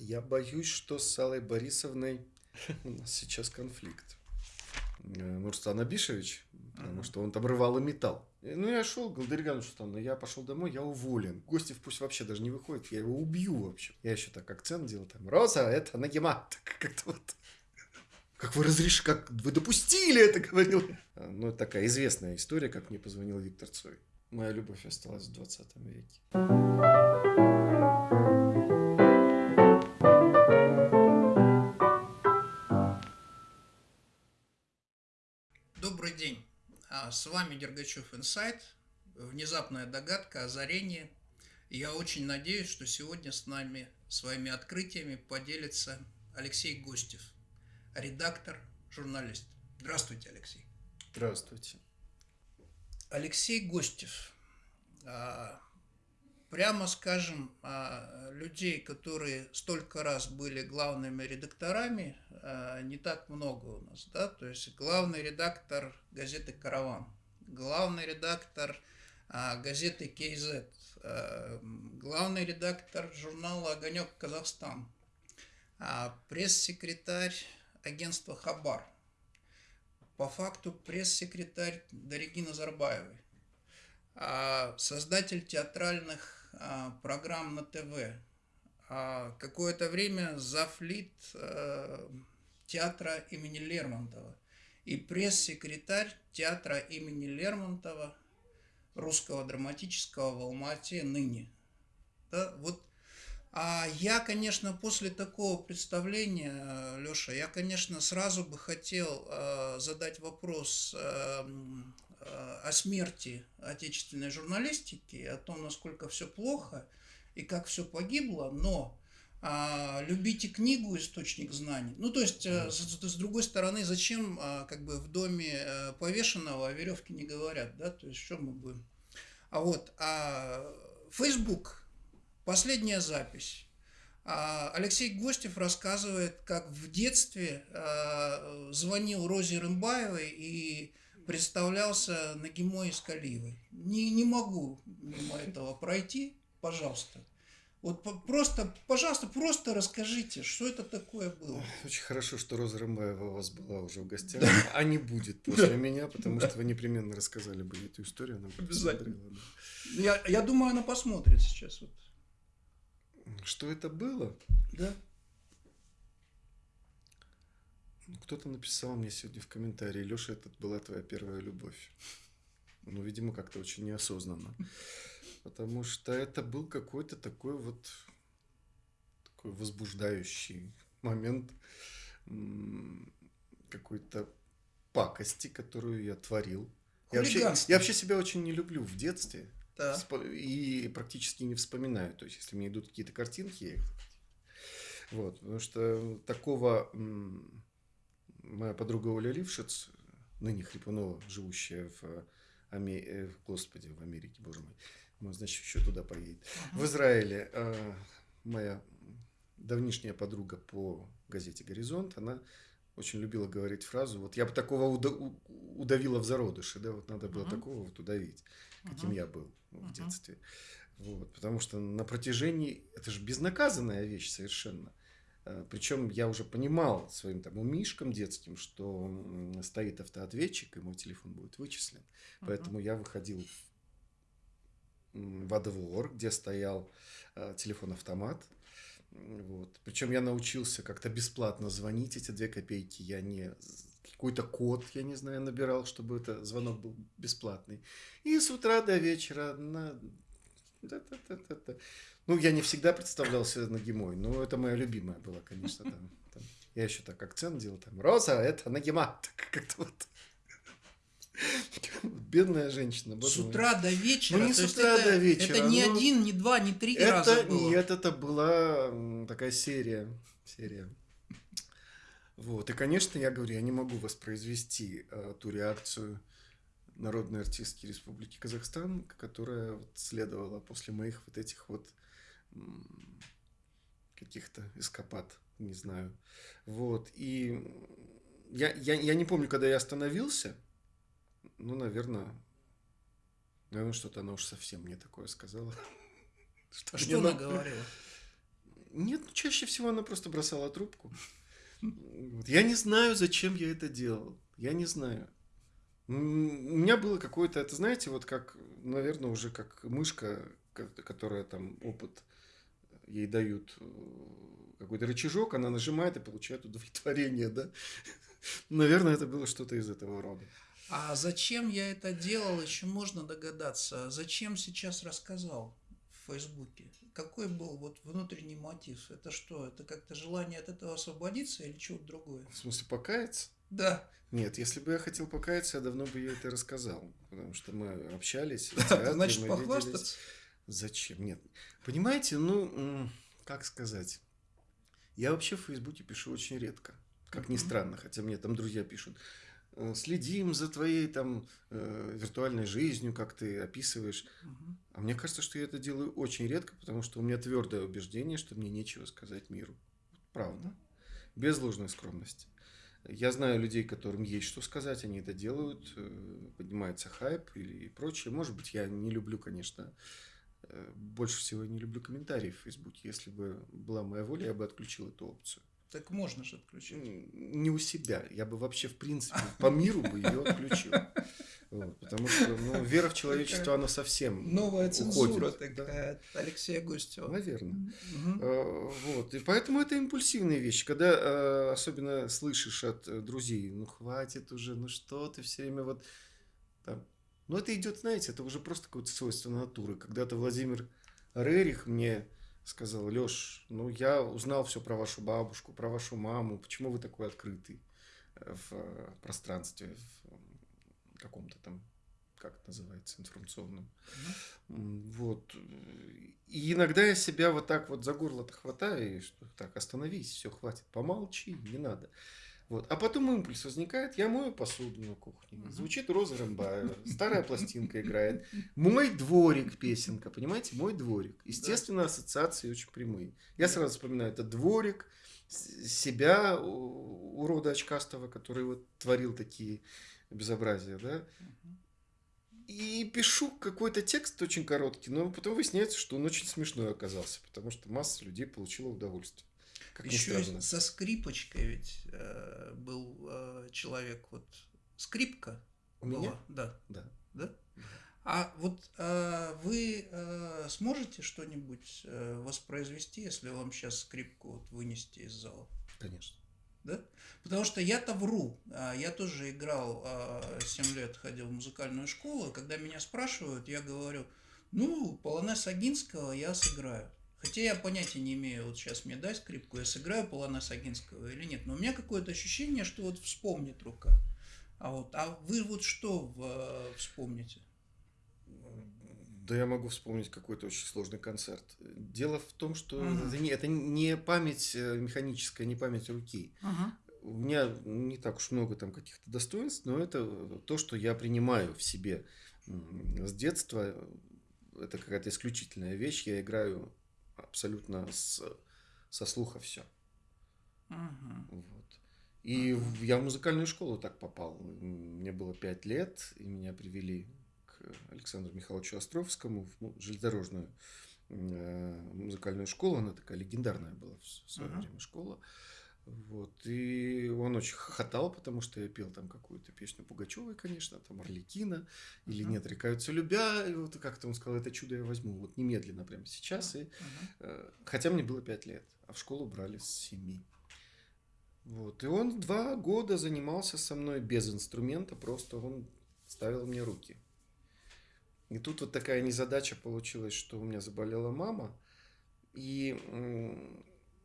Я боюсь, что с Аллой Борисовной у нас сейчас конфликт. Э, Нурстан Абишевич, потому что он там рвал и металл. И, Ну, я шел, Ивановна, что там, я пошел домой, я уволен. Гостев пусть вообще даже не выходит, я его убью вообще. Я еще так акцент делал, там, Роза, это Нагима. Так как-то вот как вы разрешили, как вы допустили это, говорил. я. Ну, это такая известная история, как мне позвонил Виктор Цой. Моя любовь осталась в 20 веке. С вами Дергачев Инсайт. Внезапная догадка, озарение. Я очень надеюсь, что сегодня с нами своими открытиями поделится Алексей Гостев, редактор, журналист. Здравствуйте, Алексей. Здравствуйте. Алексей Гостев. Прямо скажем, а, людей, которые столько раз были главными редакторами, а, не так много у нас, да, то есть главный редактор газеты «Караван», главный редактор а, газеты а, главный редактор журнала «Огонек Казахстан», пресс-секретарь агентства «Хабар», по факту пресс-секретарь Дариги Назарбаевой, а, создатель театральных программ на ТВ, а, какое-то время завлит э, театра имени Лермонтова. И пресс-секретарь театра имени Лермонтова русского драматического в Алмате ныне. Да, вот. А я, конечно, после такого представления, Леша, я, конечно, сразу бы хотел э, задать вопрос э, о смерти отечественной журналистики, о том, насколько все плохо и как все погибло, но а, любите книгу источник знаний. Ну, то есть, э, с, с- другой стороны, зачем а, как бы в доме э, повешенного о веревке не говорят, да, то есть, что мы будем. А вот, а Facebook Последняя запись. А, Алексей Гостев рассказывает, как в детстве а, звонил Розе Рымбаевой и представлялся Нагимой Искалиевой. Не, не могу мимо этого пройти, пожалуйста. Вот просто, пожалуйста, просто расскажите, что это такое было. Очень хорошо, что Роза Рымбаева у вас была уже в гостях, а не будет после меня, потому что вы непременно рассказали бы эту историю. Она Обязательно. посмотрела, Я, я думаю, она посмотрит сейчас. Вот. да. Что это было? Да? Ну, Кто-то написал мне сегодня в комментарии, Леша, это была твоя первая любовь. Ну, видимо, как-то очень неосознанно. Потому что это был какой-то такой вот такой возбуждающий момент какой-то пакости, которую я творил. Я вообще, я вообще себя очень не люблю в детстве. Да. И практически не вспоминаю. То есть, если мне идут какие-то картинки, я их... Вот, потому что такого... м, Моя подруга Оля Лившиц, ныне Хрипунова, живущая в, Аме- э, в- Господи, в Америке, боже мой, ну, значит, еще туда поедет. В Израиле э, моя давнишняя подруга по газете «Горизонт», она очень любила говорить фразу, вот я бы такого уда- удавила в зародыше, да, вот надо было Мгм. такого вот удавить, каким Мгм. я был в Мгм. детстве. Вот, потому что на протяжении, это же безнаказанная вещь совершенно. Причем я уже понимал своим там умишкам детским, что стоит автоответчик, и мой телефон будет вычислен. Поэтому я выходил во двор, где стоял э, телефон-автомат. Вот. Причем я научился как-то бесплатно звонить эти две копейки. Я не какой-то код, я не знаю, набирал, чтобы это звонок был бесплатный. И с утра до вечера на... Ну, я не всегда представлялся Нагимой, но это моя любимая была, конечно. Там, там. Я еще так акцент делал, там, Роза, это Нагима. Так как-то вот. Бедная женщина. С утра до вечера. Ну, не с утра это, до вечера, Это не ну, один, не два, не три раза Это было. нет, это была такая серия. Серия. Вот. И, конечно, я говорю, я не могу воспроизвести э, ту реакцию Народной артистки Республики Казахстан, которая вот следовала после моих вот этих вот каких-то эскапад, не знаю. Вот. И я, я, я не помню, когда я остановился. Ну, наверное, наверное, что-то она уж совсем мне такое сказала. Что Что она на- говорила? Нет, ну, чаще всего она просто бросала трубку. Я не знаю, зачем я это делал. Я не знаю. У меня было какое-то, это знаете, вот как, наверное, уже как мышка, которая там опыт ей дают э, какой-то рычажок, она нажимает и получает удовлетворение, да? Наверное, это было что-то из этого рода. А зачем я это делал, еще можно догадаться. Зачем сейчас рассказал в Фейсбуке? Какой был вот внутренний мотив? Это что? Это как-то желание от этого освободиться или что-то другое? В смысле, покаяться? Да. Нет, если бы я хотел покаяться, я давно бы ей это рассказал. Потому что мы общались. Да, значит, похвастаться. Зачем? Нет. Понимаете, ну, как сказать? Я вообще в Фейсбуке пишу очень редко. Как ни странно, хотя мне там друзья пишут. Э, следим за твоей там э, виртуальной жизнью, как ты описываешь. Угу. А мне кажется, что я это делаю очень редко, потому что у меня твердое убеждение, что мне нечего сказать миру. Правда. Без ложной скромности. Я знаю людей, которым есть что сказать, они это делают, э, поднимается хайп или прочее. Может быть, я не люблю, конечно, э, больше всего я не люблю комментарии в Фейсбуке. Если бы была моя воля, я бы отключил эту опцию. Так можно же отключить. Не у себя. Я бы вообще, в принципе, по миру бы ее отключил. Вот, потому что ну, вера в человечество, она совсем Новая цензура уходит. такая от Алексея Густева. Наверное. Угу. Вот. И поэтому это импульсивные вещи. Когда а, особенно слышишь от э, друзей, ну хватит уже, ну что ты все время вот там. Ну это идет, знаете, это уже просто какое-то свойство натуры. Когда-то Владимир Рерих мне сказал, Леш, ну я узнал все про вашу бабушку, про вашу маму, почему вы такой открытый э, в э, пространстве, в каком-то там, как это называется, информационном. Mm-hmm. Вот. И иногда я себя вот так вот за горло-то хватаю, и что так, остановись, все, хватит, помолчи, не надо. Вот. А потом импульс возникает, я мою посуду на кухне. Звучит Роза Рымбаева, старая пластинка играет. Мой дворик песенка, понимаете, мой дворик. Естественно, ассоциации очень прямые. Я сразу вспоминаю, это дворик, себя, урода очкастого, который вот творил такие безобразия, да. И пишу какой-то текст очень короткий, но потом выясняется, что он очень смешной оказался, потому что масса людей получила удовольствие. Как Еще со скрипочкой ведь э, был э, человек, вот скрипка У была, меня? да, да, да. А вот э, вы э, сможете что-нибудь э, воспроизвести, если вам сейчас скрипку вот вынести из зала? Конечно. Да? Потому что я-то вру. А, я тоже играл 7 а, лет, ходил в музыкальную школу. Когда меня спрашивают, я говорю, ну, полонез Агинского я сыграю. Хотя я понятия не имею, вот сейчас мне дай скрипку, я сыграю Полонеса Агинского или нет. Но у меня какое-то ощущение, что вот вспомнит рука. А вот, а вы вот что э, вспомните? Да я могу вспомнить какой-то очень сложный концерт. Дело в том, что uh-huh. это, не, это не память э, механическая, не память руки. Uh-huh. У меня не так уж много там каких-то достоинств, но это то, что я принимаю в себе с детства. Это какая-то исключительная вещь. Я играю абсолютно с, со слуха все. Ага. Вот. И ага. я в музыкальную школу так попал. Мне было пять лет, и меня привели Александру Михайловичу Островскому в ну, железнодорожную э, музыкальную школу. Она такая легендарная была в свое ага. время школа. Вот. И он очень хохотал, потому что я пел там какую-то песню Пугачевой, конечно, там Орликина, или uh-huh. «Не отрекаются любя», и вот как-то он сказал, это чудо я возьму, вот немедленно, прямо сейчас. Uh-huh. И, э, хотя мне было пять лет, а в школу брали с семи. Вот. И он два года занимался со мной без инструмента, просто он ставил мне руки. И тут вот такая незадача получилась, что у меня заболела мама, и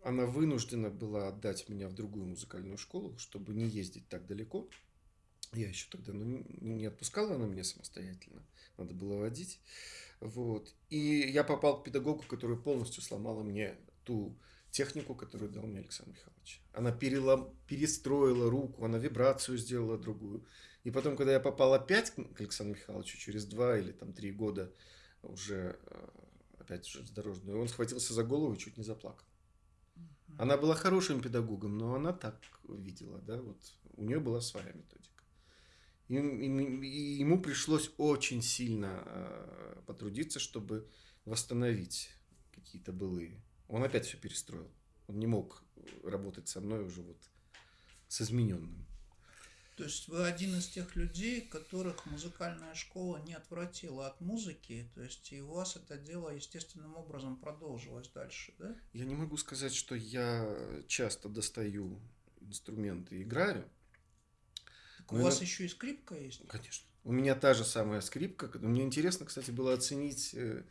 она вынуждена была отдать меня в другую музыкальную школу, чтобы не ездить так далеко. Я еще тогда ну, не отпускала она меня самостоятельно. Надо было водить. Вот. И я попал к педагогу, который полностью сломала мне ту технику, которую дал мне Александр Михайлович. Она перелом, перестроила руку, она вибрацию сделала другую. И потом, когда я попал опять к Александру Михайловичу через два или там три года уже э, опять же дорожную, он схватился за голову и чуть не заплакал. Она была хорошим педагогом, но она так видела, да, вот у нее была своя методика. И, и, и ему пришлось очень сильно э, потрудиться, чтобы восстановить какие-то былые Он опять все перестроил. Он не мог работать со мной уже вот с измененным. То есть вы один из тех людей, которых музыкальная школа не отвратила от музыки, то есть и у вас это дело естественным образом продолжилось дальше, да? Я не могу сказать, что я часто достаю инструменты и играю. Так у вас еще и скрипка есть? Конечно. У меня та же самая скрипка. Мне интересно, кстати, было оценить, э,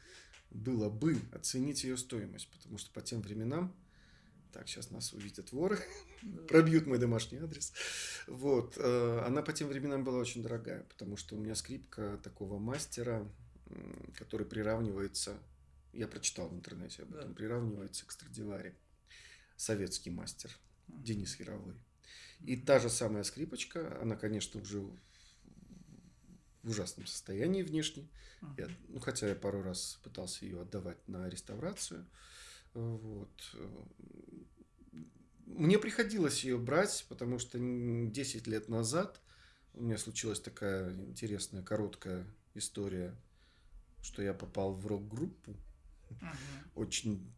было бы оценить ее стоимость, потому что по тем временам так, сейчас нас увидят воры, пробьют мой домашний адрес. Вот. Э, она по тем временам была очень дорогая, потому что у меня скрипка такого мастера, который приравнивается, я прочитал в интернете об этом, да. приравнивается к Страдивари. Советский мастер Денис Яровой. И та же самая скрипочка, она, конечно, уже в ужасном состоянии внешне. Я, ну, хотя я пару раз пытался ее отдавать на реставрацию. Вот. Мне приходилось ее брать, потому что 10 лет назад у меня случилась такая интересная, короткая история, что я попал в рок-группу угу. очень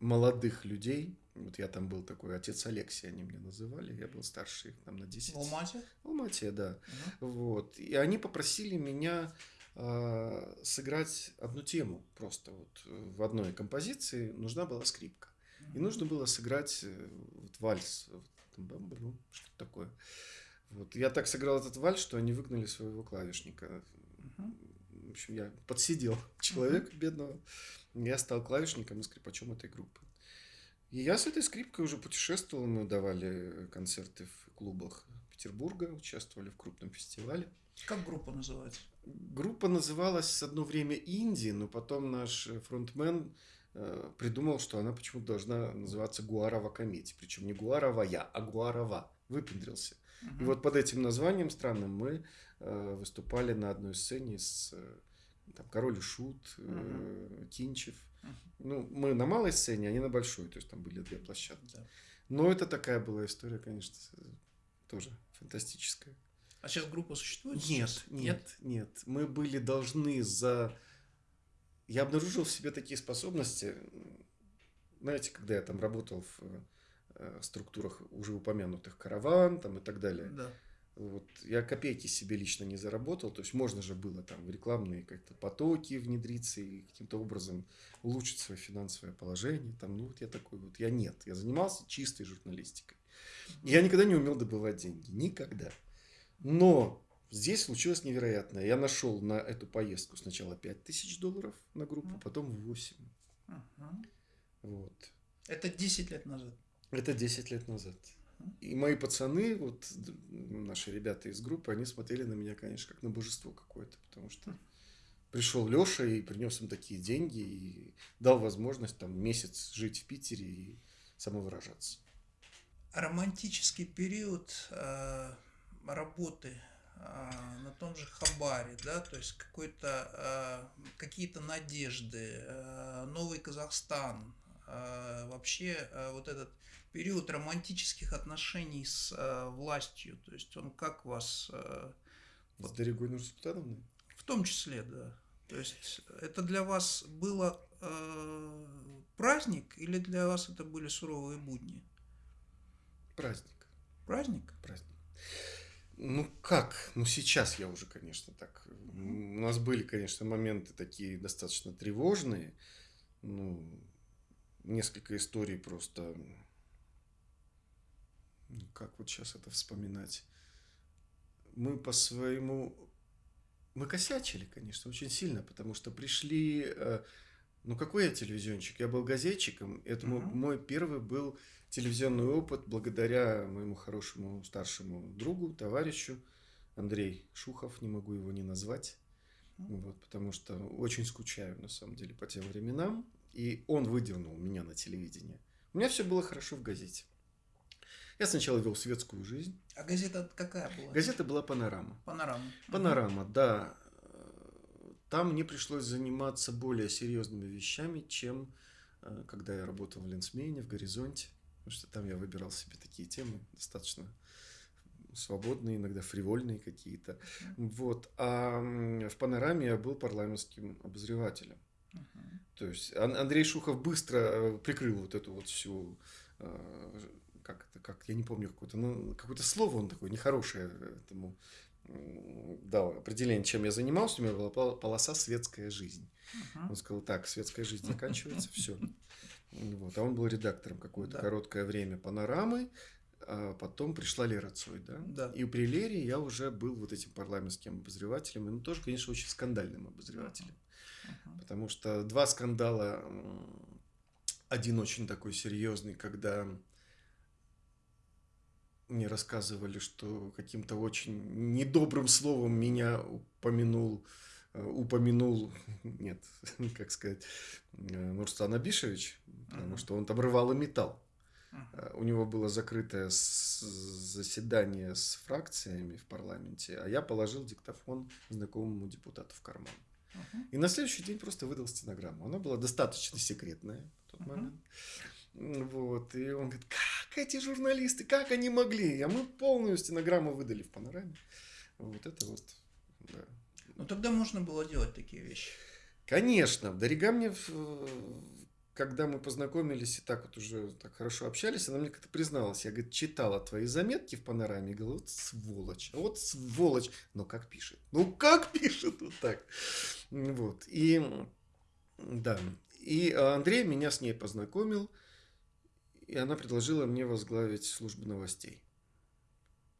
молодых людей. Вот я там был такой, отец Алексей они меня называли, я был старше их там на 10. В Алмате? В Алмате, да. Угу. Вот. И они попросили меня э, сыграть одну тему просто вот в одной композиции нужна была скрипка. И нужно было сыграть э, вот, вальс, ну, что-то такое. Вот. Я так сыграл этот вальс, что они выгнали своего клавишника. В общем, я подсидел человека бедного. Я стал клавишником и скрипачом этой группы. И я с этой скрипкой уже путешествовал. Мы давали концерты в клубах Петербурга, участвовали в крупном фестивале. Как группа называется? Группа называлась одно время Инди, но потом наш фронтмен придумал, что она почему-то должна называться Гуарова комедия. Причем не Гуарова я, а Гуарова. Выпендрился. Угу. И вот под этим названием странным мы э, выступали на одной сцене с э, там, Король и Шут, угу. Кинчев. Угу. Ну, мы на малой сцене, они на большой, то есть там были две площадки. Да. Но это такая была история, конечно, тоже фантастическая. А сейчас группа существует? Нет, сейчас? нет, нет. Мы были должны за я обнаружил в себе такие способности. Знаете, когда я там работал в э, структурах уже упомянутых караван там и так далее. Да. Вот, я копейки себе лично не заработал, то есть можно же было там в рекламные как-то потоки внедриться и каким-то образом улучшить свое финансовое положение. Там, ну вот я такой вот, я нет, я занимался чистой журналистикой. Я никогда не умел добывать деньги, никогда. Но Здесь случилось невероятное. Я нашел на эту поездку сначала 5 тысяч долларов на группу, mm. потом 8. Uh-huh. Вот. Это 10 лет назад? Это 10 лет назад. И мои пацаны, вот наши ребята из группы, они смотрели на меня, конечно, как на божество какое-то, потому что пришел Леша и принес им такие деньги и дал возможность там месяц жить в Питере и самовыражаться. Романтический период э, работы на том же Хабаре, да, то есть какой-то, а, какие-то надежды, а, новый Казахстан, вообще вот этот период романтических отношений с властью, то есть он как вас... С Дорогой Нурсултановной? В том числе, да. То есть это для вас было праздник или для вас это были суровые будни? Праздник. Праздник? Праздник. Ну как? Ну сейчас я уже, конечно, так. У нас были, конечно, моменты такие достаточно тревожные. Ну, несколько историй просто... Ну, как вот сейчас это вспоминать? Мы по своему... Мы косячили, конечно, очень сильно, потому что пришли... Ну, какой я телевизионщик? Я был газетчиком. Это угу. мой первый был телевизионный опыт благодаря моему хорошему старшему другу, товарищу Андрей Шухов, не могу его не назвать, вот, потому что очень скучаю на самом деле по тем временам, и он выдернул меня на телевидение. У меня все было хорошо в газете. Я сначала вел светскую жизнь. А газета какая была? Газета была «Панорама». «Панорама». «Панорама», угу. да. Там мне пришлось заниматься более серьезными вещами, чем э, когда я работал в Ленсмене, в «Горизонте» потому что там я выбирал себе такие темы достаточно свободные, иногда фривольные какие-то. Вот. А в панораме я был парламентским обозревателем. Uh-huh. То есть Андрей Шухов быстро э, прикрыл вот эту вот всю э, как это, как, я не помню какое-то, ну, какое-то слово он такое нехорошее этому дал определение, чем я занимался, у меня была полоса «Светская жизнь». Uh-huh. Он сказал, так, светская жизнь заканчивается, все. Вот. А он был редактором какое-то да. короткое время «Панорамы», а потом пришла Лера Цой, да? Да. И при Лере я уже был вот этим парламентским обозревателем, и ну, тоже, конечно, очень скандальным обозревателем. Uh-huh. Потому что два скандала, один очень такой серьезный, когда мне рассказывали, что каким-то очень недобрым словом меня упомянул, э, упомянул, нет, как сказать, э, Нурстан Абишевич, потому uh-huh. что он там рвал и металл. Uh-huh. У него было закрытое заседание с фракциями в парламенте, а я положил диктофон знакомому депутату в карман. Uh-huh. И на следующий день просто выдал стенограмму. Она была достаточно секретная в тот момент. Вот. И он говорит, как эти журналисты, как они могли? А мы полную стенограмму выдали в панораме. Вот это вот, да. Ну тогда можно было делать такие вещи. Конечно. Дарига мне, когда мы познакомились и так вот уже так хорошо общались, она мне как-то призналась. Я, говорит, читала твои заметки в панораме и говорю, вот сволочь, вот сволочь. Ну как пишет? Ну как пишет вот так? Вот. И да. И Андрей меня с ней познакомил. И она предложила мне возглавить службу новостей.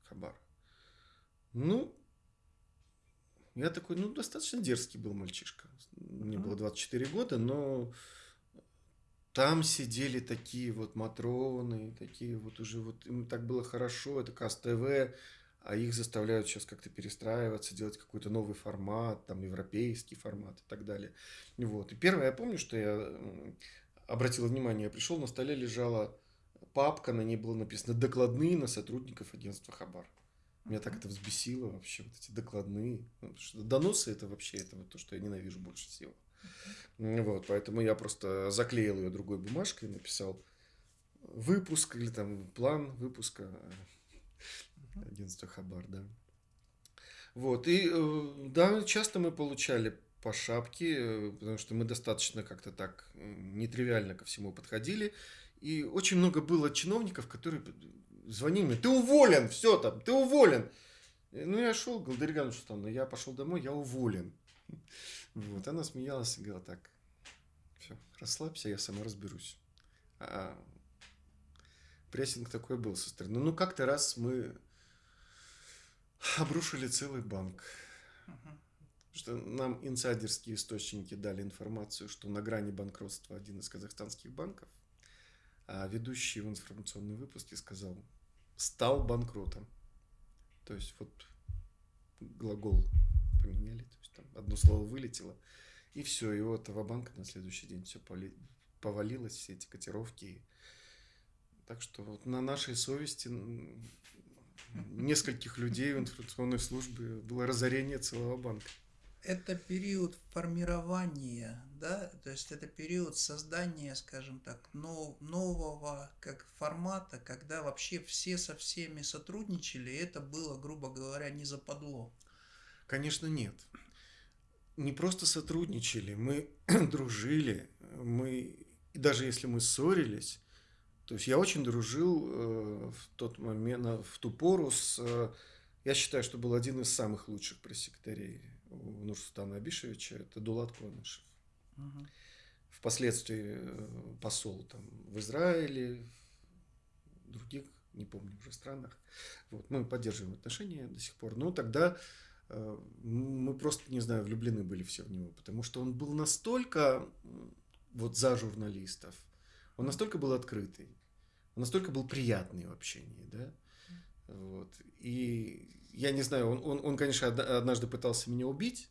Хабар. Ну, я такой, ну, достаточно дерзкий был мальчишка. Мне было 24 года, но там сидели такие вот матроны, такие вот уже вот, им так было хорошо, это КАС-ТВ, а их заставляют сейчас как-то перестраиваться, делать какой-то новый формат, там, европейский формат и так далее. Вот. И первое, я помню, что я обратил внимание, я пришел, на столе лежала папка, на ней было написано «Докладные на сотрудников агентства Хабар». Меня так это взбесило вообще, вот эти докладные. Ну, что доносы это вообще это вот то, что я ненавижу больше всего. Вот, поэтому я просто заклеил ее другой бумажкой, написал выпуск или там план выпуска агентства Хабар, да. Вот, и э, да, часто мы получали по шапке, э, потому что мы достаточно как-то так нетривиально ко всему подходили. И очень много было чиновников, которые звонили мне, ты уволен, все там, ты уволен. Ну, я шел, говорил, Дарья что там, ну, я пошел домой, я уволен. Вот, она смеялась и говорила, так, все, расслабься, я сама разберусь. А прессинг такой был со стороны. Ну, как-то раз мы обрушили целый банк. Что нам инсайдерские источники дали информацию, что на грани банкротства один из казахстанских банков, а ведущий в информационном выпуске сказал, стал банкротом. То есть вот глагол поменяли, то есть там одно слово вылетело, и все, и у этого банка на следующий день все повалилось, все эти котировки. Так что вот на нашей совести нескольких людей в информационной службе было разорение целого банка это период формирования, да, то есть это период создания, скажем так, нов, нового как формата, когда вообще все со всеми сотрудничали, и это было, грубо говоря, не западло. Конечно, нет. Не просто сотрудничали, мы дружили, мы, даже если мы ссорились, то есть я очень дружил э, в тот момент, в ту пору с, э, я считаю, что был один из самых лучших пресс-секретарей у Нурсултана Абишевича, это Дулат Конышев. Угу. Впоследствии э, посол там, в Израиле, в других, не помню уже странах. Вот, мы поддерживаем отношения до сих пор. Но тогда э, мы просто, не знаю, влюблены были все в него, потому что он был настолько вот за журналистов, он настолько был открытый, он настолько был приятный в общении, да, вот. И я не знаю, он, он, он, конечно, однажды пытался меня убить.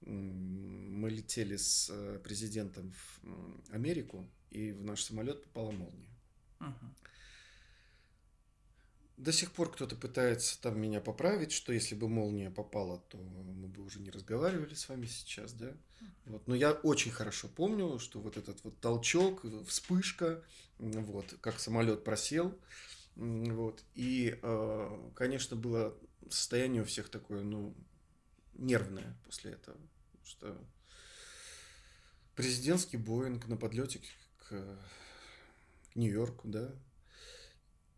Мы летели с э, президентом в Америку, и в наш самолет попала молния. Uh-huh. До сих пор кто-то пытается там меня поправить, что если бы молния попала, то мы бы уже не разговаривали с вами сейчас, да. Вот. Но я очень хорошо помню, что вот этот вот толчок, вспышка, вот, как самолет просел, вот. И, э, конечно, было состояние у всех такое, ну, нервное после этого. Что Президентский Боинг на подлете к, к Нью-Йорку, да.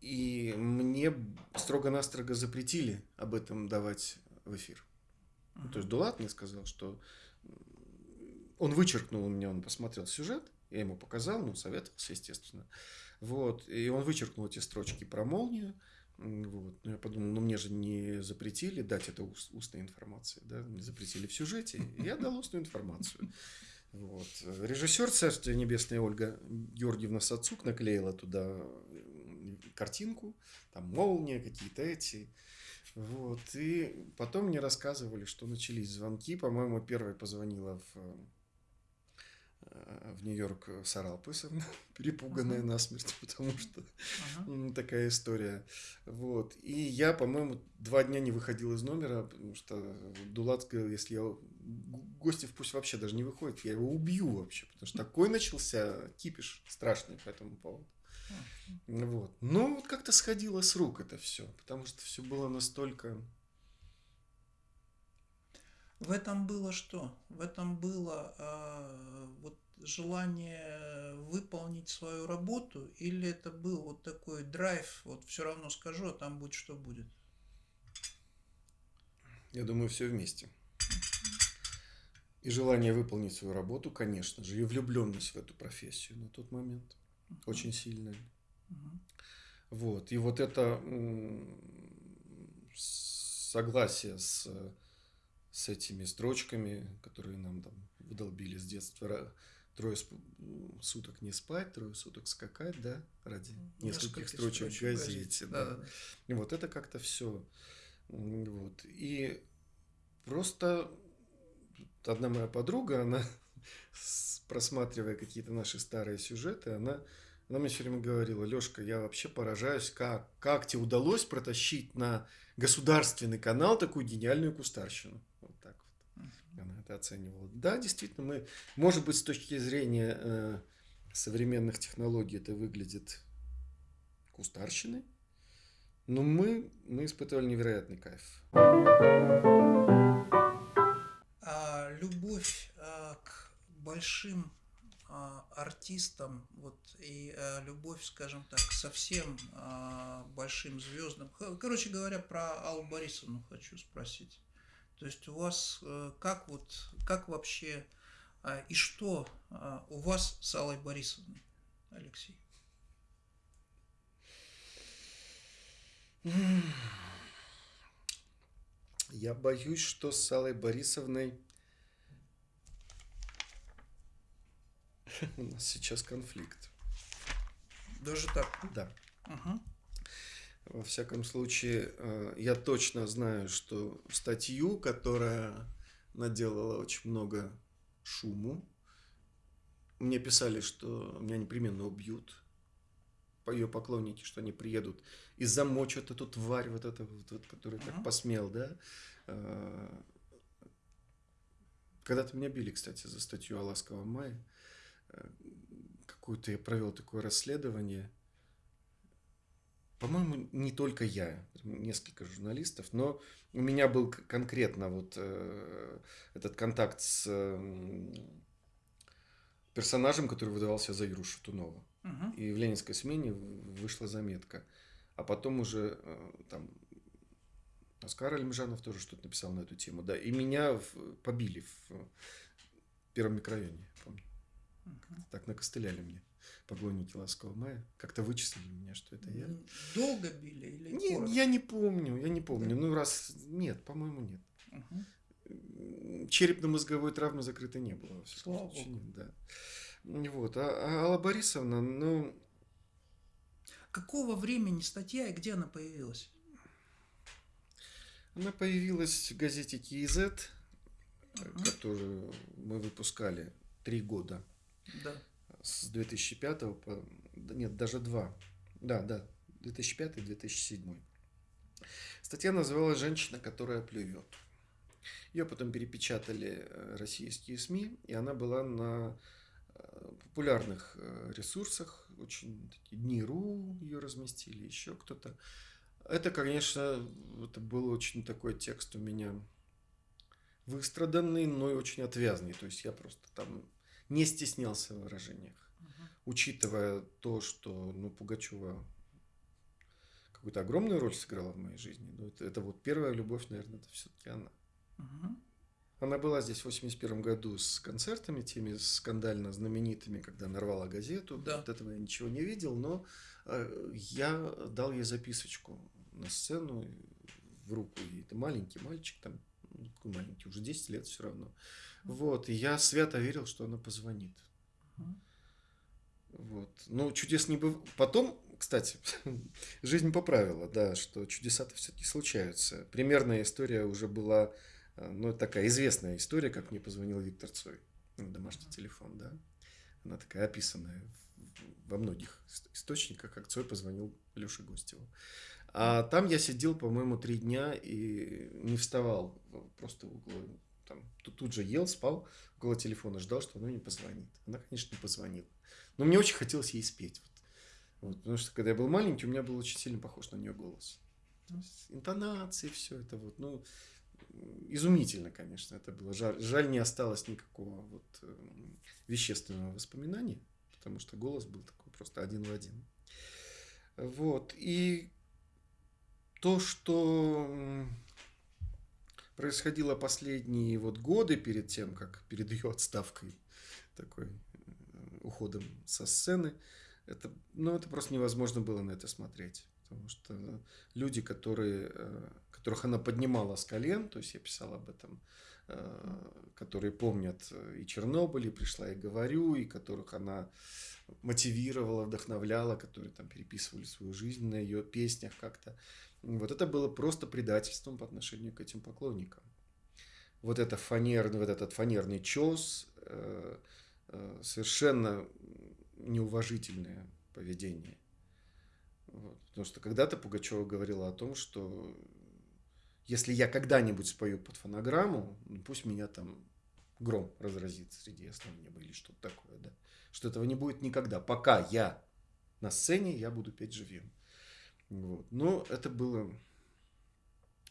И мне строго-настрого запретили об этом давать в эфир. Uh-huh. То есть Дулат мне сказал, что он вычеркнул у меня, он посмотрел сюжет, я ему показал, ну, советовался, естественно. Вот, и он вычеркнул эти строчки про молнию. Вот. Ну, я подумал, ну мне же не запретили дать это уст, устной информации, да, не запретили в сюжете, я дал устную информацию. Вот. Режиссер Царство Небесное Ольга Георгиевна Сацук наклеила туда картинку, там молния, какие-то эти. Вот. И потом мне рассказывали, что начались звонки. По-моему, первая позвонила в в Нью-Йорк Сара Алпысовна, перепуганная uh-huh. насмерть, потому что uh-huh. такая история. Вот. И я, по-моему, два дня не выходил из номера, потому что Дулат сказал, если я... Гостев пусть вообще даже не выходит, я его убью вообще, потому что такой начался кипиш страшный по этому поводу. Uh-huh. Вот. Но вот как-то сходило с рук это все, потому что все было настолько в этом было что? В этом было э, вот желание выполнить свою работу, или это был вот такой драйв, вот все равно скажу, а там будет что будет? Я думаю, все вместе. И желание выполнить свою работу, конечно же, и влюбленность в эту профессию на тот момент uh-huh. очень сильная. Uh-huh. Вот. И вот это согласие с с этими строчками, которые нам там выдолбили с детства. Трое суток не спать, трое суток скакать, да, ради нескольких, нескольких строчек в газете. Да. Да. И вот это как-то все. Вот. И просто одна моя подруга, она, просматривая какие-то наши старые сюжеты, она, она мне все время говорила, Лешка, я вообще поражаюсь, как, как тебе удалось протащить на государственный канал такую гениальную кустарщину это оценивал. Да, действительно, мы, может быть, с точки зрения э, современных технологий это выглядит кустарщиной, но мы, мы испытывали невероятный кайф. А, любовь а, к большим а, артистам, вот и а, любовь, скажем так, к совсем а, большим звездам. Короче говоря, про Аллу Борисовну хочу спросить. То есть у вас э, как вот, как вообще а, и что а, у вас с Аллой Борисовной, Алексей? Я боюсь, что с Аллой Борисовной у нас сейчас конфликт. Даже так? Да. Угу. Во всяком случае, э, я точно знаю, что статью, которая наделала очень много шуму, мне писали, что меня непременно убьют, ее поклонники, что они приедут и замочат эту тварь, вот эту, вот, вот, который так посмел, да. Э, когда-то меня били, кстати, за статью о ласковом мае. Э, какую-то я провел такое расследование – по-моему, не только я, несколько журналистов, но у меня был конкретно вот э, этот контакт с э, персонажем, который выдавался за Юру Шатунова. Угу. И в ленинской смене вышла заметка. А потом уже э, там Оскар Альмжанов тоже что-то написал на эту тему. Да, и меня в, побили в первом микрорайоне, помню. Угу. Так накостыляли мне поклонники Ласкового мая. Как-то вычислили меня, что это я. Долго били или не, Я не помню, я не помню. Да. Ну, раз... Нет, по-моему, нет. Угу. Черепно-мозговой травмы закрытой не было. Слава Богу. Нет, да. Вот. А, а Алла Борисовна, ну... Какого времени статья и где она появилась? Она появилась в газете КИЗ, угу. которую мы выпускали три года. Да с 2005 по... Нет, даже два. Да, да, 2005-2007. Статья называлась «Женщина, которая плюет». Ее потом перепечатали э, российские СМИ, и она была на э, популярных э, ресурсах, очень такие Дни.ру ее разместили, еще кто-то. Это, конечно, это был очень такой текст у меня выстраданный, но и очень отвязный. То есть я просто там не стеснялся в выражениях. Угу. Учитывая то, что ну, Пугачева какую-то огромную роль сыграла в моей жизни. Ну, это, это вот первая любовь, наверное, это все-таки она. Угу. Она была здесь в 81 году с концертами, теми скандально знаменитыми, когда нарвала газету. Да. Вот этого я ничего не видел, но э, я дал ей записочку на сцену в руку. И это маленький мальчик, там, ну, маленький, уже 10 лет все равно. Вот, и я свято верил, что она позвонит. Вот. Но чудес не было. Потом, кстати, жизнь поправила, да, что чудеса-то все-таки случаются. Примерная история уже была Э, ну, такая известная история, как мне позвонил Виктор Цой на домашний телефон, да. Она такая описанная во многих источниках, как Цой позвонил Леше Гостеву. А там я сидел, по-моему, три дня и не вставал, просто около, там, тут, тут же ел, спал около телефона, ждал, что она не позвонит. Она, конечно, не позвонила. Но мне очень хотелось ей спеть. Вот. Вот, потому что когда я был маленький, у меня был очень сильно похож на нее голос. Интонации, все это вот. Ну, изумительно, конечно, это было. Жаль, жаль не осталось никакого вот э, вещественного воспоминания, потому что голос был такой просто один в один. Вот. И то, что происходило последние вот годы перед тем, как перед ее отставкой, такой э, уходом со сцены, это, ну, это просто невозможно было на это смотреть. Потому что люди, которые э, которых она поднимала с колен, то есть я писал об этом, которые помнят э, и Чернобыль, и «Пришла и говорю», и которых она мотивировала, вдохновляла, которые там переписывали свою жизнь на ее песнях как-то. Вот это было просто предательством по отношению к этим поклонникам. Вот, это фанерный, вот этот фанерный чес, э, совершенно неуважительное поведение. Вот. Потому что когда-то Пугачева говорила о том, что если я когда-нибудь спою под фонограмму, ну, пусть меня там гром разразит среди ясного неба или что-то такое, да. Что этого не будет никогда. Пока я на сцене, я буду петь живьем. Вот. Но это было,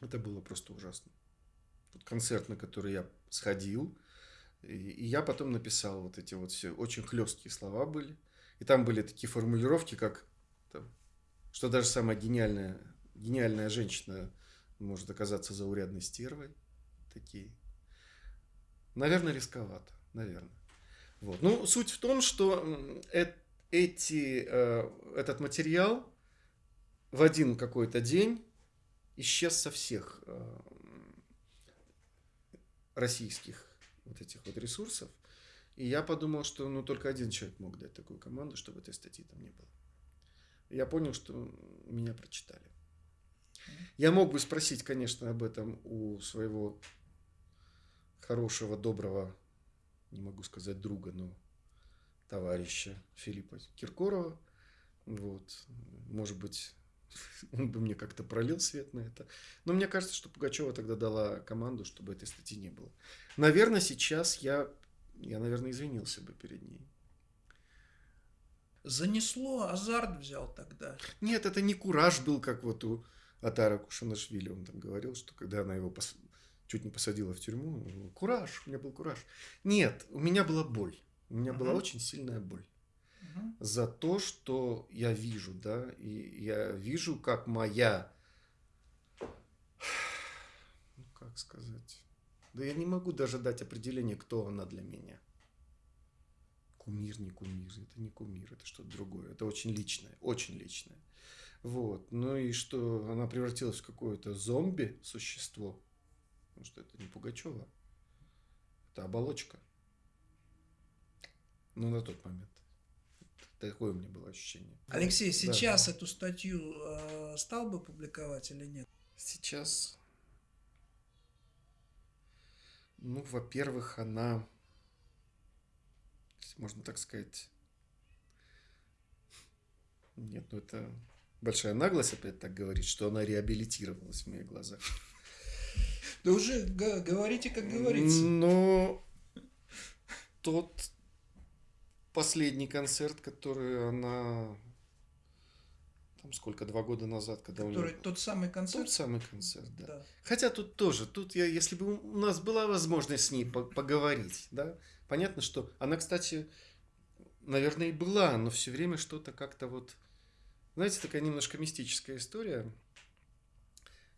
это было просто ужасно. Тот концерт, на который я сходил, и, и я потом написал вот эти вот все очень хлесткие слова были. И там были такие формулировки, как, там, что даже самая гениальная, гениальная женщина может оказаться заурядной стервой. Такие. Наверное, рисковато. Наверное. Вот. Ну, суть в том, что эти, э, этот материал в один какой-то день исчез со всех э, российских вот этих вот ресурсов. И я подумал, что ну, только один человек мог дать такую команду, чтобы этой статьи там не было. Я понял, что меня прочитали. Я мог бы спросить, конечно, об этом у своего хорошего, доброго, не могу сказать друга, но товарища Филиппа Киркорова. Вот. Может быть, он бы мне как-то пролил свет на это. Но мне кажется, что Пугачева тогда дала команду, чтобы этой статьи не было. Наверное, сейчас я, я наверное, извинился бы перед ней. Занесло, азарт взял тогда. Нет, это не кураж был, как вот у Атара Кушанашвили, он там говорил, что когда она его пос... чуть не посадила в тюрьму, кураж, у меня был кураж. Нет, у меня была боль. У меня uh-huh. была очень сильная боль. Uh-huh. За то, что я вижу, да, и я вижу, как моя, ну как сказать, да я не могу даже дать определение, кто она для меня. Кумир, не кумир, это не кумир, это что-то другое. Это очень личное, очень личное. Вот. Ну и что она превратилась в какое-то зомби-существо. Потому что это не Пугачева. Это оболочка. Ну, на тот момент. Такое у меня было ощущение. Алексей, сейчас да. эту статью э, стал бы публиковать или нет? Сейчас. Ну, во-первых, она, можно так сказать, нет, ну это большая наглость опять так говорить, что она реабилитировалась в моих глазах. Да уже говорите, как говорится. Но тот последний концерт, который она там сколько, два года назад, когда Который, у него... Тот самый концерт? Тот самый концерт, да. Да. Хотя тут тоже, тут я, если бы у нас была возможность с ней по- поговорить, да, понятно, что она, кстати, наверное, и была, но все время что-то как-то вот, знаете, такая немножко мистическая история,